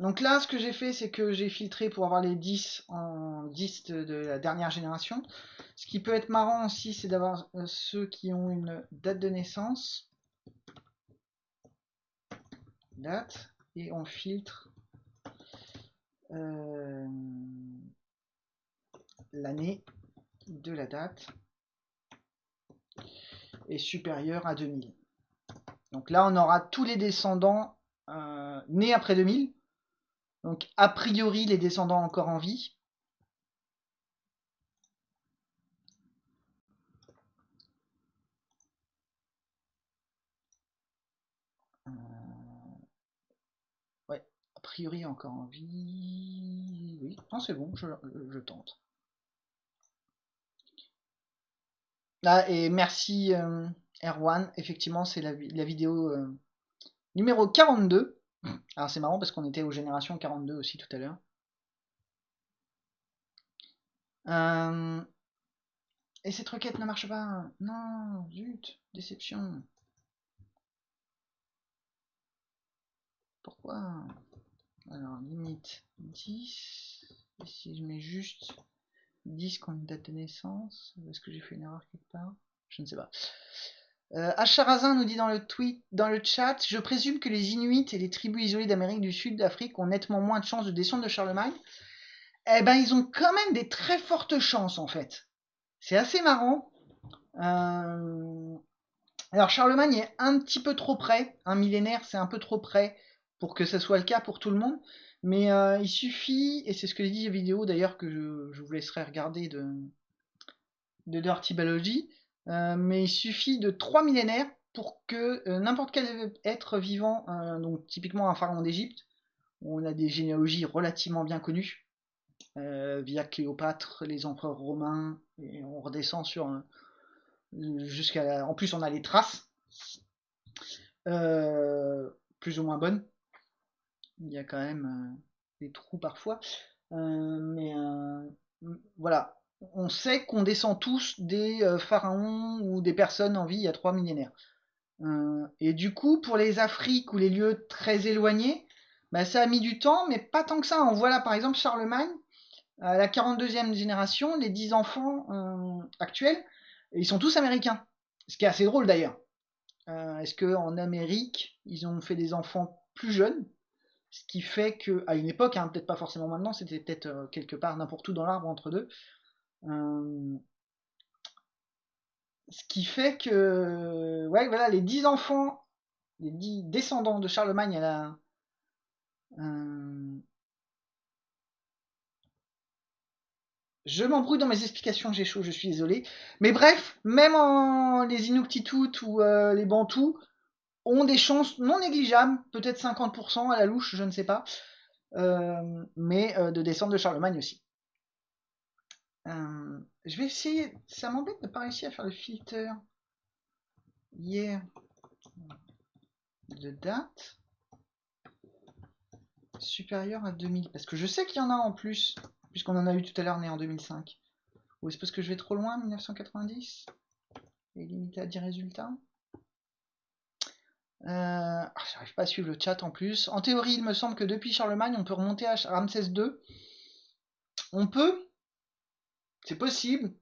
donc là, ce que j'ai fait, c'est que j'ai filtré pour avoir les 10 en 10 de, la dernière génération. Ce qui peut être marrant aussi, c'est d'avoir euh, ceux qui ont une date de naissance. Date. Et on filtre euh, l'année de la date est supérieure à 2000. Donc là, on aura tous les descendants euh, nés après 2000. Donc a priori, les descendants encore en vie. Euh, ouais, a priori encore en vie. Oui, c'est bon, je, tente. Ah, et merci euh, Erwan, effectivement c'est la, vidéo euh, numéro 42. Alors c'est marrant parce qu'on était aux générations 42 aussi tout à l'heure. Euh, et cette requête ne marche pas. Non, zut, déception. Pourquoi? Alors, limite 10. Et si je mets juste 10 comme date de naissance, est-ce que j'ai fait une erreur quelque part? Je ne sais pas. Euh, Acharazin nous dit dans le tweet, dans le chat, je présume que les Inuits et les tribus isolées d'Amérique du Sud, d'Afrique ont nettement moins de chances de descendre de Charlemagne. Eh ben, ils ont quand même des très fortes chances en fait. C'est assez marrant. Euh, alors Charlemagne est un petit peu trop près, un millénaire, c'est un peu trop près pour que ce soit le cas pour tout le monde. Mais euh, il suffit, et c'est ce que dit la vidéo d'ailleurs que je, vous laisserai regarder de, de Dirty Biology, mais il suffit de trois millénaires pour que euh, n'importe quel être vivant, euh, donc typiquement un pharaon d'Égypte, on a des généalogies relativement bien connues, via Cléopâtre, les empereurs romains, et on redescend sur jusqu'à. En plus, on a les traces, plus ou moins bonnes. Il y a quand même des trous parfois, mais voilà, on sait qu'on descend tous des euh, pharaons ou des personnes en vie il y a trois millénaires. Euh, et du coup, pour les Afriques ou les lieux très éloignés, bah, ça a mis du temps, mais pas tant que ça. On voit là par exemple Charlemagne, à la 42e génération, les 10 enfants euh, actuels, ils sont tous américains. Ce qui est assez drôle d'ailleurs. Est-ce qu'en Amérique, ils ont fait des enfants plus jeunes? Ce qui fait que, à une époque, hein, peut-être pas forcément maintenant, c'était peut-être quelque part n'importe où dans l'arbre entre deux, euh, ce qui fait que, ouais, voilà, les 10 enfants, les 10 descendants de Charlemagne à la. Euh, je m'embrouille dans mes explications, j'ai chaud, je suis désolé. Mais bref, même en les Inuktitut ou euh, les Bantous ont des chances non négligeables, peut-être 50% à la louche, je ne sais pas, mais de descendre de Charlemagne aussi. Euh, je vais essayer. Ça m'embête de ne pas réussir à faire le filter hier de date supérieure à 2000. Parce que je sais qu'il y en a en plus, puisqu'on en a eu tout à l'heure né en 2005. Ou est-ce parce que je vais trop loin, 1990 Et limité à 10 résultats? Euh, ah, J'arrive pas à suivre le chat en plus. En théorie, il me semble que depuis Charlemagne, on peut remonter à Ramsès II. On peut, c'est possible.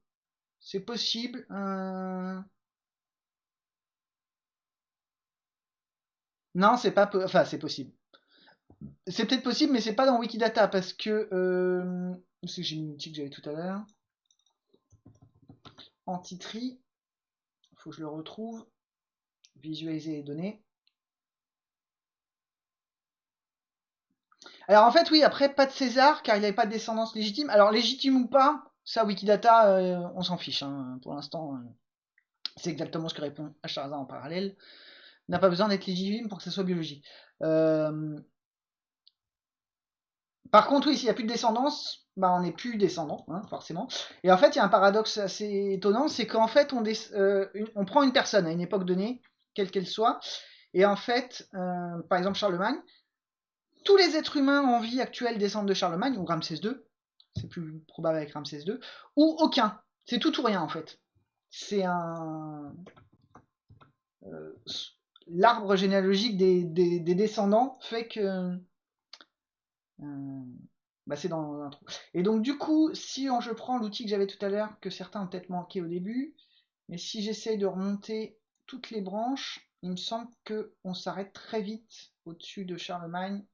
C'est possible. Euh. Non, c'est pas. Enfin, c'est possible. C'est peut-être possible, mais c'est pas dans Wikidata parce que. Euh... C'est que j'ai une que j'avais tout à l'heure. Antitri. Faut que je le retrouve. Visualiser les données. Alors en fait, oui, après, pas de César, car il n'avait pas de descendance légitime. Alors légitime ou pas, ça, Wikidata, euh, on s'en fiche. Hein. Pour l'instant, euh, c'est exactement ce que répond Acharza en parallèle. N'a pas besoin d'être légitime pour que ça soit biologique. Euh, par contre, oui, s'il n'y a plus de descendance, bah, on n'est plus descendant, hein, forcément. Et en fait, il y a un paradoxe assez étonnant, c'est qu'en fait, on, on, prend une personne à une époque donnée, quelle qu'elle soit, et en fait, par exemple Charlemagne, tous les êtres humains en vie actuelle descendent de Charlemagne, ou Ramsès II, c'est plus probable avec Ramsès II, ou aucun. C'est tout ou rien en fait. C'est un. Euh, l'arbre généalogique des, descendants fait que Euh, bah c'est dans l'intro. Et donc du coup, si je prends l'outil que j'avais tout à l'heure, que certains ont peut-être manqué au début, mais si j'essaye de remonter toutes les branches, il me semble qu'on s'arrête très vite au-dessus de Charlemagne,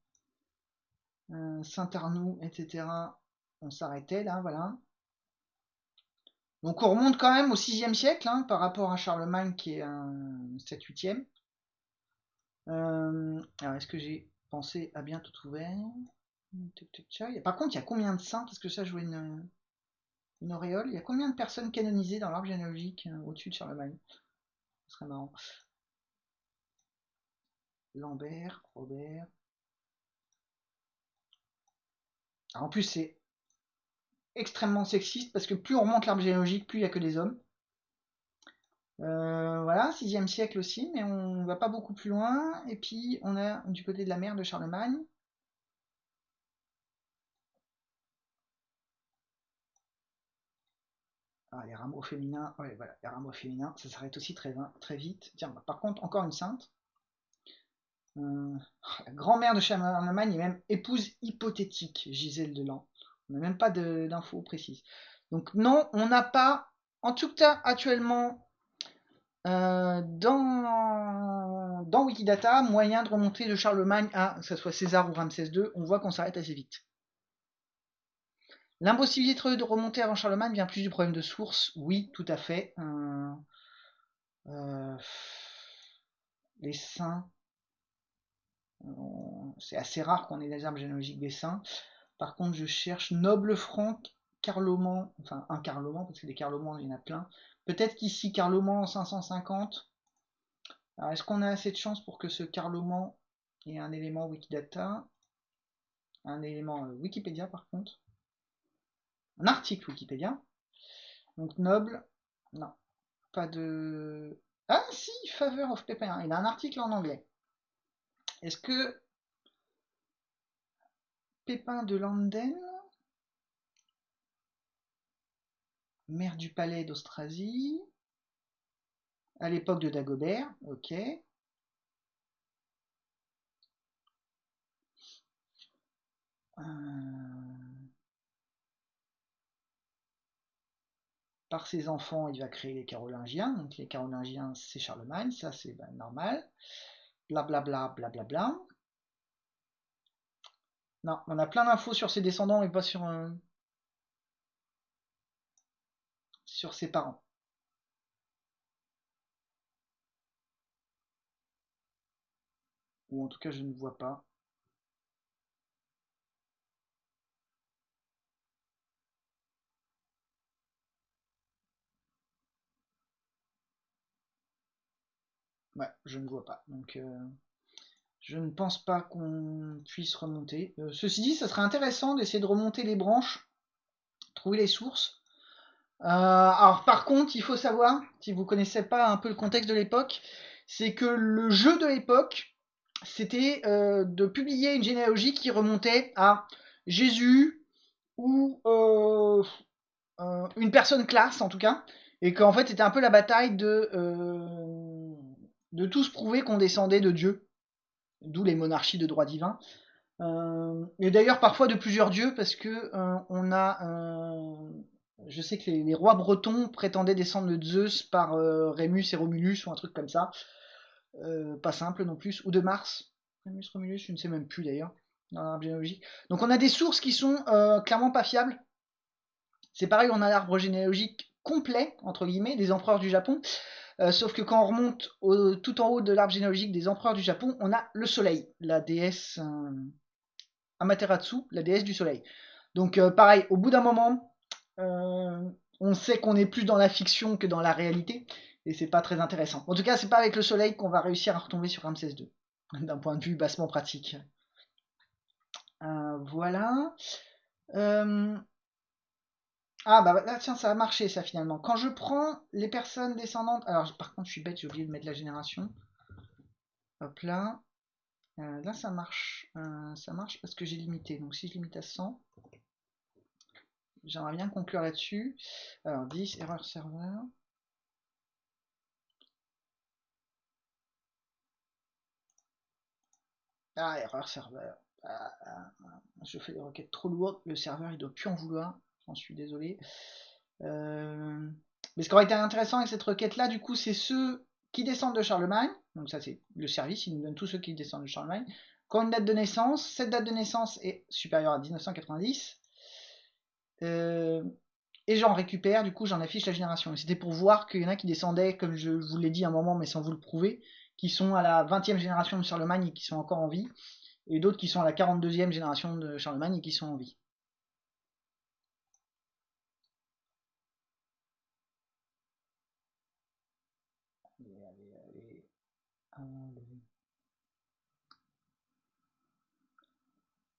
euh, Saint-Arnoux, etc. On s'arrêtait là, voilà. Donc on remonte quand même au 6e siècle hein, par rapport à Charlemagne qui est un 7-8e. Euh, alors est-ce que j'ai pensé à bien tout ouvert Par contre, il y a combien de saints? Parce que ça, vois une, auréole. Il y a combien de personnes canonisées dans l'arbre généalogique euh, au-dessus de Charlemagne? Ce serait marrant. Lambert, Robert. en plus, c'est extrêmement sexiste parce que plus on remonte l'arbre généalogique, plus il n'y a que des hommes. Euh, voilà, 6 siècle aussi, mais on va pas beaucoup plus loin. Et puis on a du côté de la mer de Charlemagne. Ah, les rameaux féminins, voilà, les rameaux féminins, ça s'arrête aussi très, très vite. Tiens, bah, par contre, encore une sainte. Euh, la grand-mère de Charlemagne est même épouse hypothétique, Gisèle de Lan. On n'a même pas d'infos précises. Donc non, on n'a pas, en tout cas actuellement, euh, dans, dans Wikidata, moyen de remonter de Charlemagne à, que ce soit César ou Ramsès II, on voit qu'on s'arrête assez vite. L'impossibilité de remonter avant Charlemagne vient plus du problème de source, oui, tout à fait. Euh, euh, les saints, c'est assez rare qu'on ait des arbres généalogiques des saints. Par contre, je cherche Noble Franc, Carloman, enfin un Carloman, parce que des Carlomans, il y en a plein. Peut-être qu'ici, Carloman en 550. Alors, est-ce qu'on a assez de chance pour que ce Carloman ait un élément Wikidata? Un élément euh, Wikipédia, par contre. Un article Wikipédia. Donc, Noble, non. Pas de... Ah si, Favor of Pépin, il a un article en anglais. Est-ce que Pépin de Landen, maire du palais d'Austrasie, à l'époque de Dagobert, ok. Euh, par ses enfants, il va créer les Carolingiens. Donc les Carolingiens, c'est Charlemagne, ça c'est ben, normal. Blablabla, blablabla. Bla, bla. Non, on a plein d'infos sur ses descendants, mais pas sur, euh, sur ses parents. Ou en tout cas, je ne vois pas. Ouais, je ne vois pas. Donc, euh, je ne pense pas qu'on puisse remonter. Euh, ceci dit, ça serait intéressant d'essayer de remonter les branches, trouver les sources. Euh, alors par contre, il faut savoir, si vous connaissez pas un peu le contexte de l'époque, c'est que le jeu de l'époque, c'était euh, de publier une généalogie qui remontait à Jésus ou une personne classe en tout cas, et qu'en fait c'était un peu la bataille de tous prouver qu'on descendait de Dieu d'où les monarchies de droit divin. Euh, et d'ailleurs parfois de plusieurs dieux, parce que euh, on a, euh, je sais que les, rois bretons prétendaient descendre de Zeus par Rémus et Romulus ou un truc comme ça, pas simple non plus, ou de Mars, Rémus, Romulus, je ne sais même plus d'ailleurs l'arbre généalogique. Donc on a des sources qui sont clairement pas fiables. C'est pareil, on a l'arbre généalogique complet entre guillemets des empereurs du Japon. Euh, sauf que quand on remonte tout en haut de l'arbre généalogique des empereurs du Japon, on a le soleil, la déesse euh, Amaterasu, la déesse du soleil. Donc euh, pareil, au bout d'un moment, on sait qu'on est plus dans la fiction que dans la réalité, et c'est pas très intéressant. En tout cas, c'est pas avec le soleil qu'on va réussir à retomber sur Ramsès II, [laughs] d'un point de vue bassement pratique. voilà. Ah bah là tiens ça a marché ça finalement. Quand je prends les personnes descendantes, alors par contre je suis bête, j'ai oublié de mettre la génération. Hop là. Euh, là ça marche. Euh, ça marche parce que j'ai limité. Donc si je limite à 100, j'aimerais bien conclure là-dessus. Alors 10, erreur serveur. Ah, erreur serveur. ah, ah, je fais des requêtes trop lourdes, le serveur il doit plus en vouloir, j'en suis désolé. Euh, mais ce qui aurait été intéressant avec cette requête là, du coup, c'est ceux qui descendent de Charlemagne, donc ça c'est le service, il nous donne tous ceux qui descendent de Charlemagne, qui ont une date de naissance, cette date de naissance est supérieure à 1990, euh, et j'en récupère, du coup j'en affiche la génération. C'était pour voir qu'il y en a qui descendaient, comme je vous l'ai dit un moment, mais sans vous le prouver, qui sont à la 20e génération de Charlemagne et qui sont encore en vie, et d'autres qui sont à la 42e génération de Charlemagne et qui sont en vie.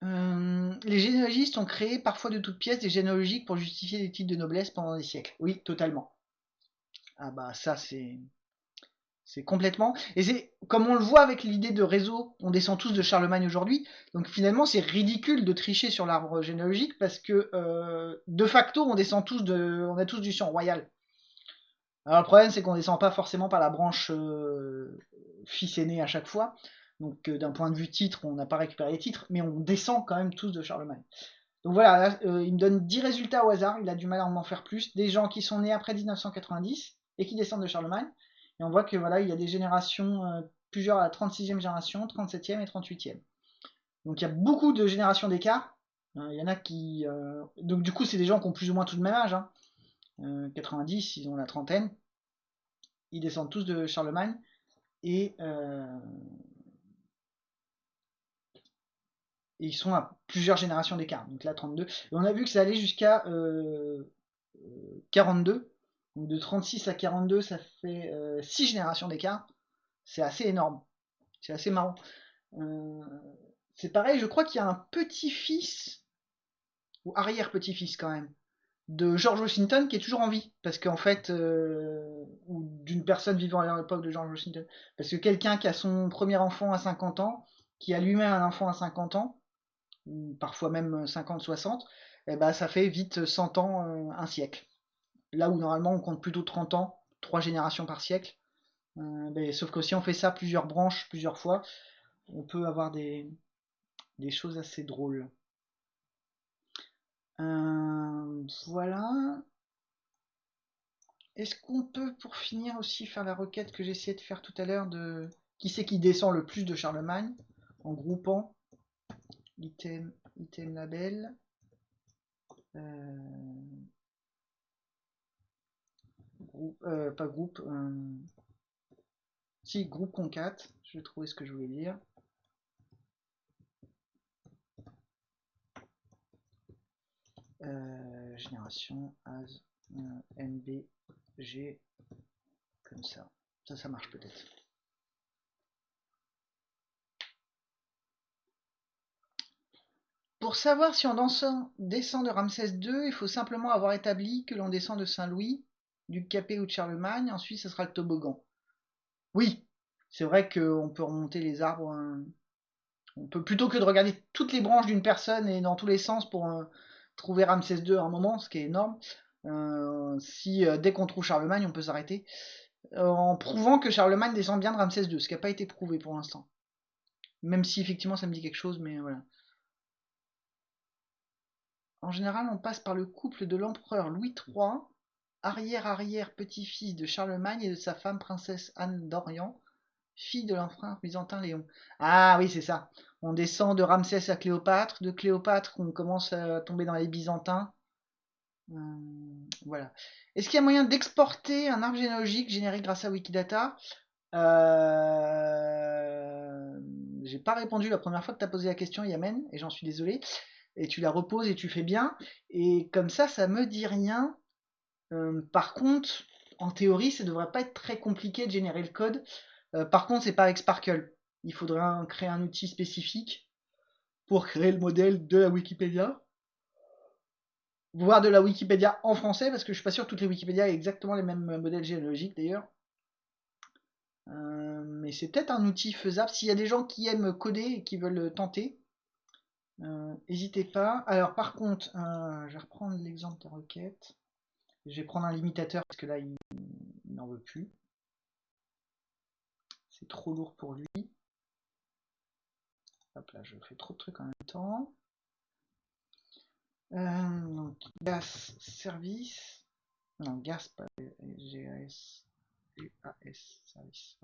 Euh, les généalogistes ont créé parfois de toutes pièces des généalogiques pour justifier des titres de noblesse pendant des siècles. Oui, totalement. Ah bah ça c'est c'est complètement et c'est comme on le voit avec l'idée de réseau, on descend tous de Charlemagne aujourd'hui. Donc finalement c'est ridicule de tricher sur l'arbre généalogique parce que euh, de facto on descend tous de on a tous du sang royal. Alors le problème c'est qu'on descend pas forcément par la branche euh, fils aîné à chaque fois. Donc euh, d'un point de vue titre, on n'a pas récupéré les titres, mais on descend quand même tous de Charlemagne. Donc voilà, euh, il me donne 10 résultats au hasard, il a du mal à en faire plus. Des gens qui sont nés après 1990 et qui descendent de Charlemagne. Et on voit que voilà, il y a des générations, euh, plusieurs à la 36e génération, 37e et 38e. Donc il y a beaucoup de générations d'écart. Il y en a qui. Donc du coup, c'est des gens qui ont plus ou moins tout le même âge. 90, hein. ils ont la trentaine. Ils descendent tous de Charlemagne. Et ils sont à plusieurs générations d'écart. Donc là, 32. Et on a vu que ça allait jusqu'à 42. Euh, donc de 36 à 42, ça fait 6 euh, générations d'écart. C'est assez énorme. C'est assez marrant. Euh, c'est pareil, je crois qu'il y a un petit-fils, ou arrière-petit-fils quand même, de George Washington qui est toujours en vie. Parce qu'en fait, ou d'une personne vivant à l'époque de George Washington. Parce que quelqu'un qui a son premier enfant à 50 ans, qui a lui-même un enfant à 50 ans, parfois même 50-60, et ben ça fait vite 100 ans, euh, un siècle. Là où normalement on compte plutôt 30 ans, 3 générations par siècle. Euh, ben, sauf que si on fait ça plusieurs branches, plusieurs fois, on peut avoir des, choses assez drôles. Euh, voilà. Est-ce qu'on peut, pour finir aussi, faire la requête que j'essayais de faire tout à l'heure de qui c'est qui descend le plus de Charlemagne en groupant item, item label. Euh, euh, pas groupe. Euh, si, groupe concat. Je vais ce que je voulais dire. génération as nbg comme ça. Ça, ça marche peut-être. Pour savoir si on descend de Ramsès II, il faut simplement avoir établi que l'on descend de Saint-Louis, du Capet ou de Charlemagne, ensuite ce sera le toboggan. Oui, c'est vrai qu'on peut remonter les arbres. Hein. On peut plutôt que de regarder toutes les branches d'une personne et dans tous les sens pour euh, trouver Ramsès II à un moment, ce qui est énorme. Euh, si euh, dès qu'on trouve Charlemagne, on peut s'arrêter. en prouvant que Charlemagne descend bien de Ramsès II, ce qui n'a pas été prouvé pour l'instant. Même si effectivement ça me dit quelque chose, mais voilà. En général, on passe par le couple de l'empereur Louis III, arrière-arrière-petit-fils de Charlemagne et de sa femme princesse Anne d'Orient, fille de l'empereur byzantin Léon. Ah oui, c'est ça. On descend de Ramsès à Cléopâtre, de Cléopâtre on commence à tomber dans les Byzantins. Hum, voilà. Est-ce qu'il y a moyen d'exporter un arbre généalogique généré grâce à Wikidata? Euh... J'ai pas répondu la première fois que tu as posé la question, Yamen, et j'en suis désolé et tu la reposes et tu fais bien. Et comme ça, ça me dit rien. Euh, par contre, en théorie, ça devrait pas être très compliqué de générer le code. Euh, par contre, c'est pas avec Sparkle. Il faudrait créer un outil spécifique pour créer le modèle de la Wikipédia. Voire de la Wikipédia en français, parce que je suis pas sûr que toutes les Wikipédias aient exactement les mêmes modèles généalogiques d'ailleurs. Euh, mais c'est peut-être un outil faisable. S'il y a des gens qui aiment coder et qui veulent tenter, N'hésitez pas. Alors par contre, euh, je vais reprendre l'exemple de requête. Je vais prendre un limitateur parce que là il, n'en veut plus. C'est trop lourd pour lui. Hop là, je fais trop de trucs quand même. temps. Euh, donc, gas service. Non, gas, pas GAS. GAS service.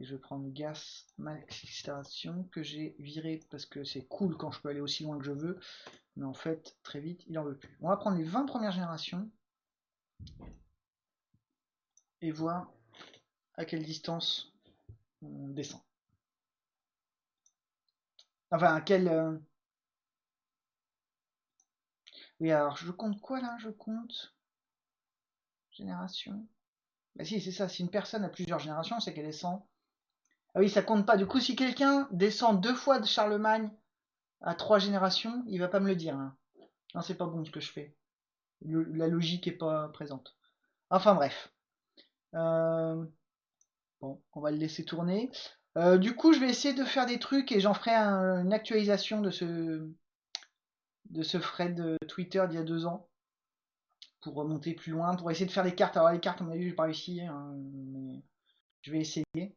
Et je vais prendre gas max extraction que j'ai viré parce que c'est cool quand je peux aller aussi loin que je veux. Mais en fait, très vite, il en veut plus. On va prendre les 20 premières générations. Et voir à quelle distance on descend. Enfin, à quelle... Euh, oui, alors je compte quoi là? Je compte génération. Bah si, c'est ça. Si une personne a plusieurs générations, c'est qu'elle descend. Ah oui, ça compte pas. Du coup, si quelqu'un descend deux fois de Charlemagne à trois générations, il va pas me le dire. Hein. Non, c'est pas bon ce que je fais. la logique est pas présente. Enfin bref. Euh, bon, on va le laisser tourner. Euh, du coup, je vais essayer de faire des trucs et j'en ferai une actualisation de ce de ce thread Twitter d'il y a deux ans pour remonter plus loin, pour essayer de faire des cartes. Alors les cartes, on a vu, j'ai pas réussi, hein, mais je vais essayer. Euh,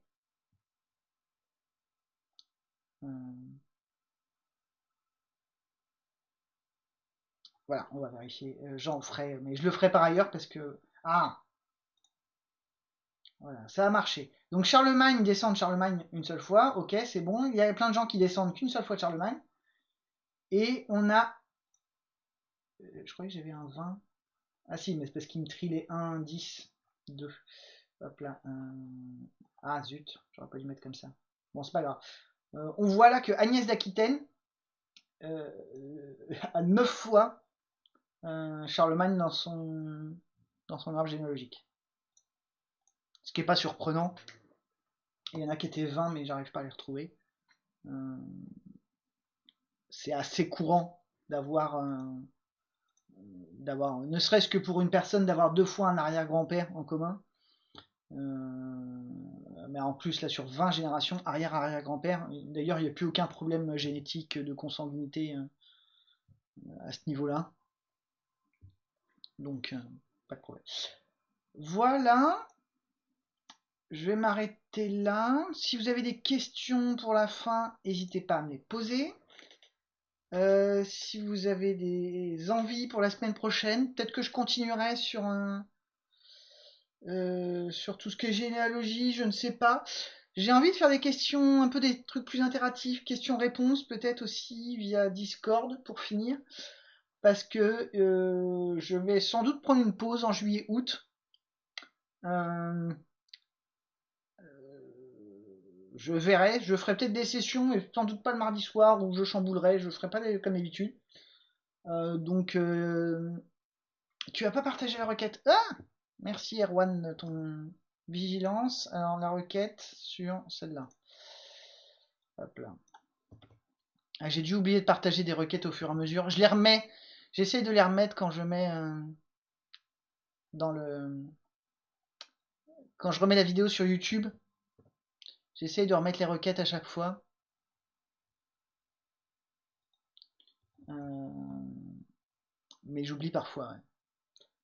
voilà, on va vérifier. Euh, j'en ferai, mais je le ferai par ailleurs parce que ah voilà, ça a marché. Donc Charlemagne descend de Charlemagne une seule fois, ok, c'est bon. Il y a plein de gens qui descendent qu'une seule fois de Charlemagne. Et on a euh, je croyais que j'avais un 20. Ah si, mais c'est parce qu'il me trie 1, 10, 2. Hop là. Ah zut, j'aurais pas dû mettre comme ça. Bon, c'est pas grave. Euh, on voit là que Agnès d'Aquitaine euh, [laughs] a 9 fois Charlemagne dans son, arbre généalogique. Ce qui n'est pas surprenant. Il y en a qui étaient 20, mais j'arrive pas à les retrouver. c'est assez courant d'avoir d'avoir, ne serait-ce que pour une personne, d'avoir deux fois un arrière-grand-père en commun. Euh, mais en plus, là, sur 20 générations, arrière-arrière-grand-père. D'ailleurs, il n'y a plus aucun problème génétique de consanguinité euh, à ce niveau-là. Donc, euh, pas de problème. Voilà. Je vais m'arrêter là. Si vous avez des questions pour la fin, n'hésitez pas à me les poser. Euh, si vous avez des envies pour la semaine prochaine, peut-être que je continuerai sur un euh, sur tout ce qui est généalogie, je ne sais pas. J'ai envie de faire des questions, un peu des trucs plus interactifs, questions-réponses, peut-être aussi via Discord pour finir, parce que euh, je vais sans doute prendre une pause en juillet-août je verrai, je ferai peut-être des sessions, et sans doute pas le mardi soir où je chamboulerai, je ferai pas comme d'habitude. Euh, donc, euh, tu as pas partagé la requête. Ah Merci Erwan, ton vigilance. Alors, la requête sur celle-là. Hop là. Ah, j'ai dû oublier de partager des requêtes au fur et à mesure. Je les remets. J'essaie de les remettre quand je mets euh, dans le. Quand je remets la vidéo sur YouTube. J'essaye de remettre les requêtes à chaque fois. Euh, mais j'oublie parfois.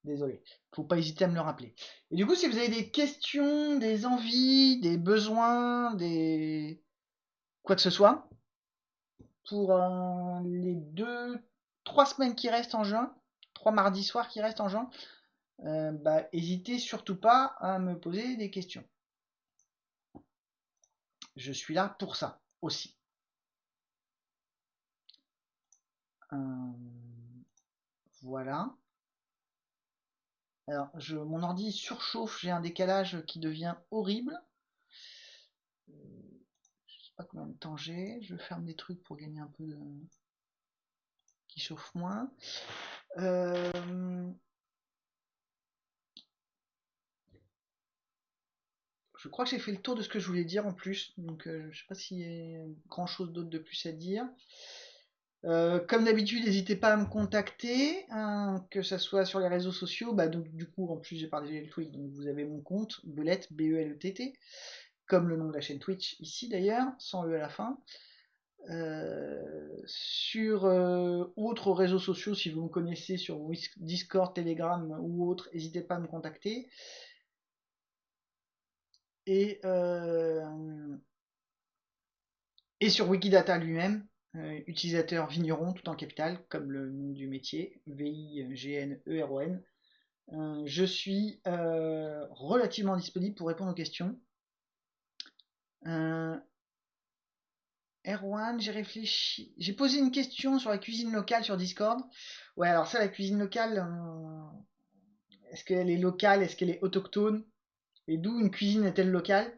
Désolé. Faut pas hésiter à me le rappeler. Et du coup, si vous avez des questions, des envies, des besoins, des quoi que ce soit, pour euh, les deux, trois semaines qui restent en juin, trois mardis soirs qui restent en juin, euh, bah, hésitez surtout pas à me poser des questions je suis là pour ça aussi. Euh, voilà. Alors, je, mon ordi surchauffe, j'ai un décalage qui devient horrible. Je sais pas combien de temps j'ai. Je ferme des trucs pour gagner un peu de... qui chauffe moins. Euh, je crois que j'ai fait le tour de ce que je voulais dire en plus, donc euh, je ne sais pas s'il y a grand chose d'autre de plus à dire. Euh, comme d'habitude, n'hésitez pas à me contacter, hein, que ce soit sur les réseaux sociaux. Bah, donc, du coup, en plus, j'ai partagé le tweet, donc vous avez mon compte, Belette, B-E-L-E-T-T, comme le nom de la chaîne Twitch ici d'ailleurs, sans E à la fin. Euh, sur autres réseaux sociaux, si vous me connaissez sur Discord, Telegram ou autres, n'hésitez pas à me contacter. Euh, et sur Wikidata lui-même, Euh, utilisateur vigneron tout en capital, comme le nom du métier, V-I-G-N-E-R-O-N. Euh, je suis euh, relativement disponible pour répondre aux questions. Erwan, j'ai réfléchi. J'ai posé une question sur la cuisine locale sur Discord. Ouais, alors ça, la cuisine locale, est-ce qu'elle est locale Est-ce qu'elle est autochtone? Et d'où une cuisine est-elle locale?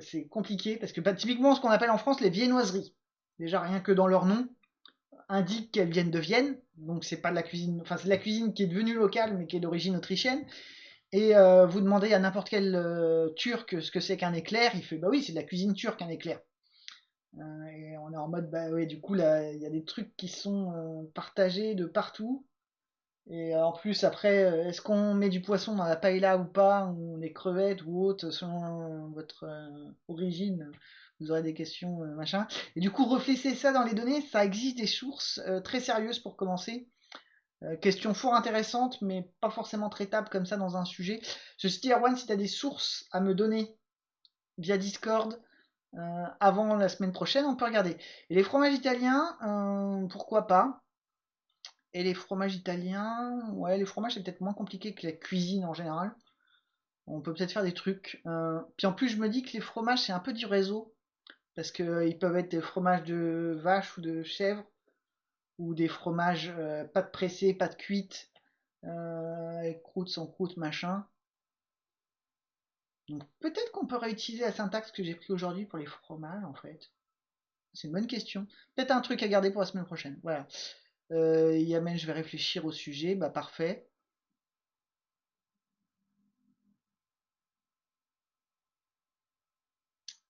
C'est compliqué parce que bah, typiquement, ce qu'on appelle en France les viennoiseries déjà rien que dans leur nom, indique qu'elles viennent de Vienne. Donc c'est pas de la cuisine, enfin c'est la cuisine qui est devenue locale mais qui est d'origine autrichienne. Et euh, vous demandez à n'importe quel euh, turc ce que c'est qu'un éclair, il fait bah oui c'est de la cuisine turque un éclair. Euh, et on est en mode bah ouais du coup là il y a des trucs qui sont partagés de partout. Et en plus après est-ce qu'on met du poisson dans la paella ou pas, ou des crevettes ou autre selon votre origine? Vous aurez des questions, euh, machin. Et du coup, réfléchissez ça dans les données, ça existe des sources euh, très sérieuses pour commencer. Euh, question fort intéressante, mais pas forcément traitable comme ça dans un sujet. Ceci dit, Erwan, si tu as des sources à me donner via Discord avant la semaine prochaine, on peut regarder. Et les fromages italiens, pourquoi pas? Et les fromages italiens, ouais, les fromages c'est peut-être moins compliqué que la cuisine en général. On peut peut-être faire des trucs. puis en plus, je me dis que les fromages, c'est un peu du réseau. Parce qu'ils euh, peuvent être des fromages de vache ou de chèvre, ou des fromages euh, pas de pressé, pas de cuite, euh, croûte, sans croûte, machin. Peut-être qu'on peut réutiliser la syntaxe que j'ai pris aujourd'hui pour les fromages en fait. C'est une bonne question. Peut-être un truc à garder pour la semaine prochaine. Voilà. Euh, Yamen, je vais réfléchir au sujet. Bah parfait.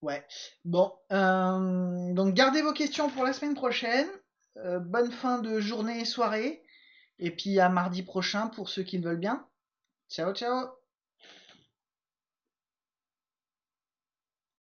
Ouais. Bon, euh, donc gardez vos questions pour la semaine prochaine. Euh, bonne fin de journée et soirée. Et puis à mardi prochain pour ceux qui le veulent bien. Ciao, ciao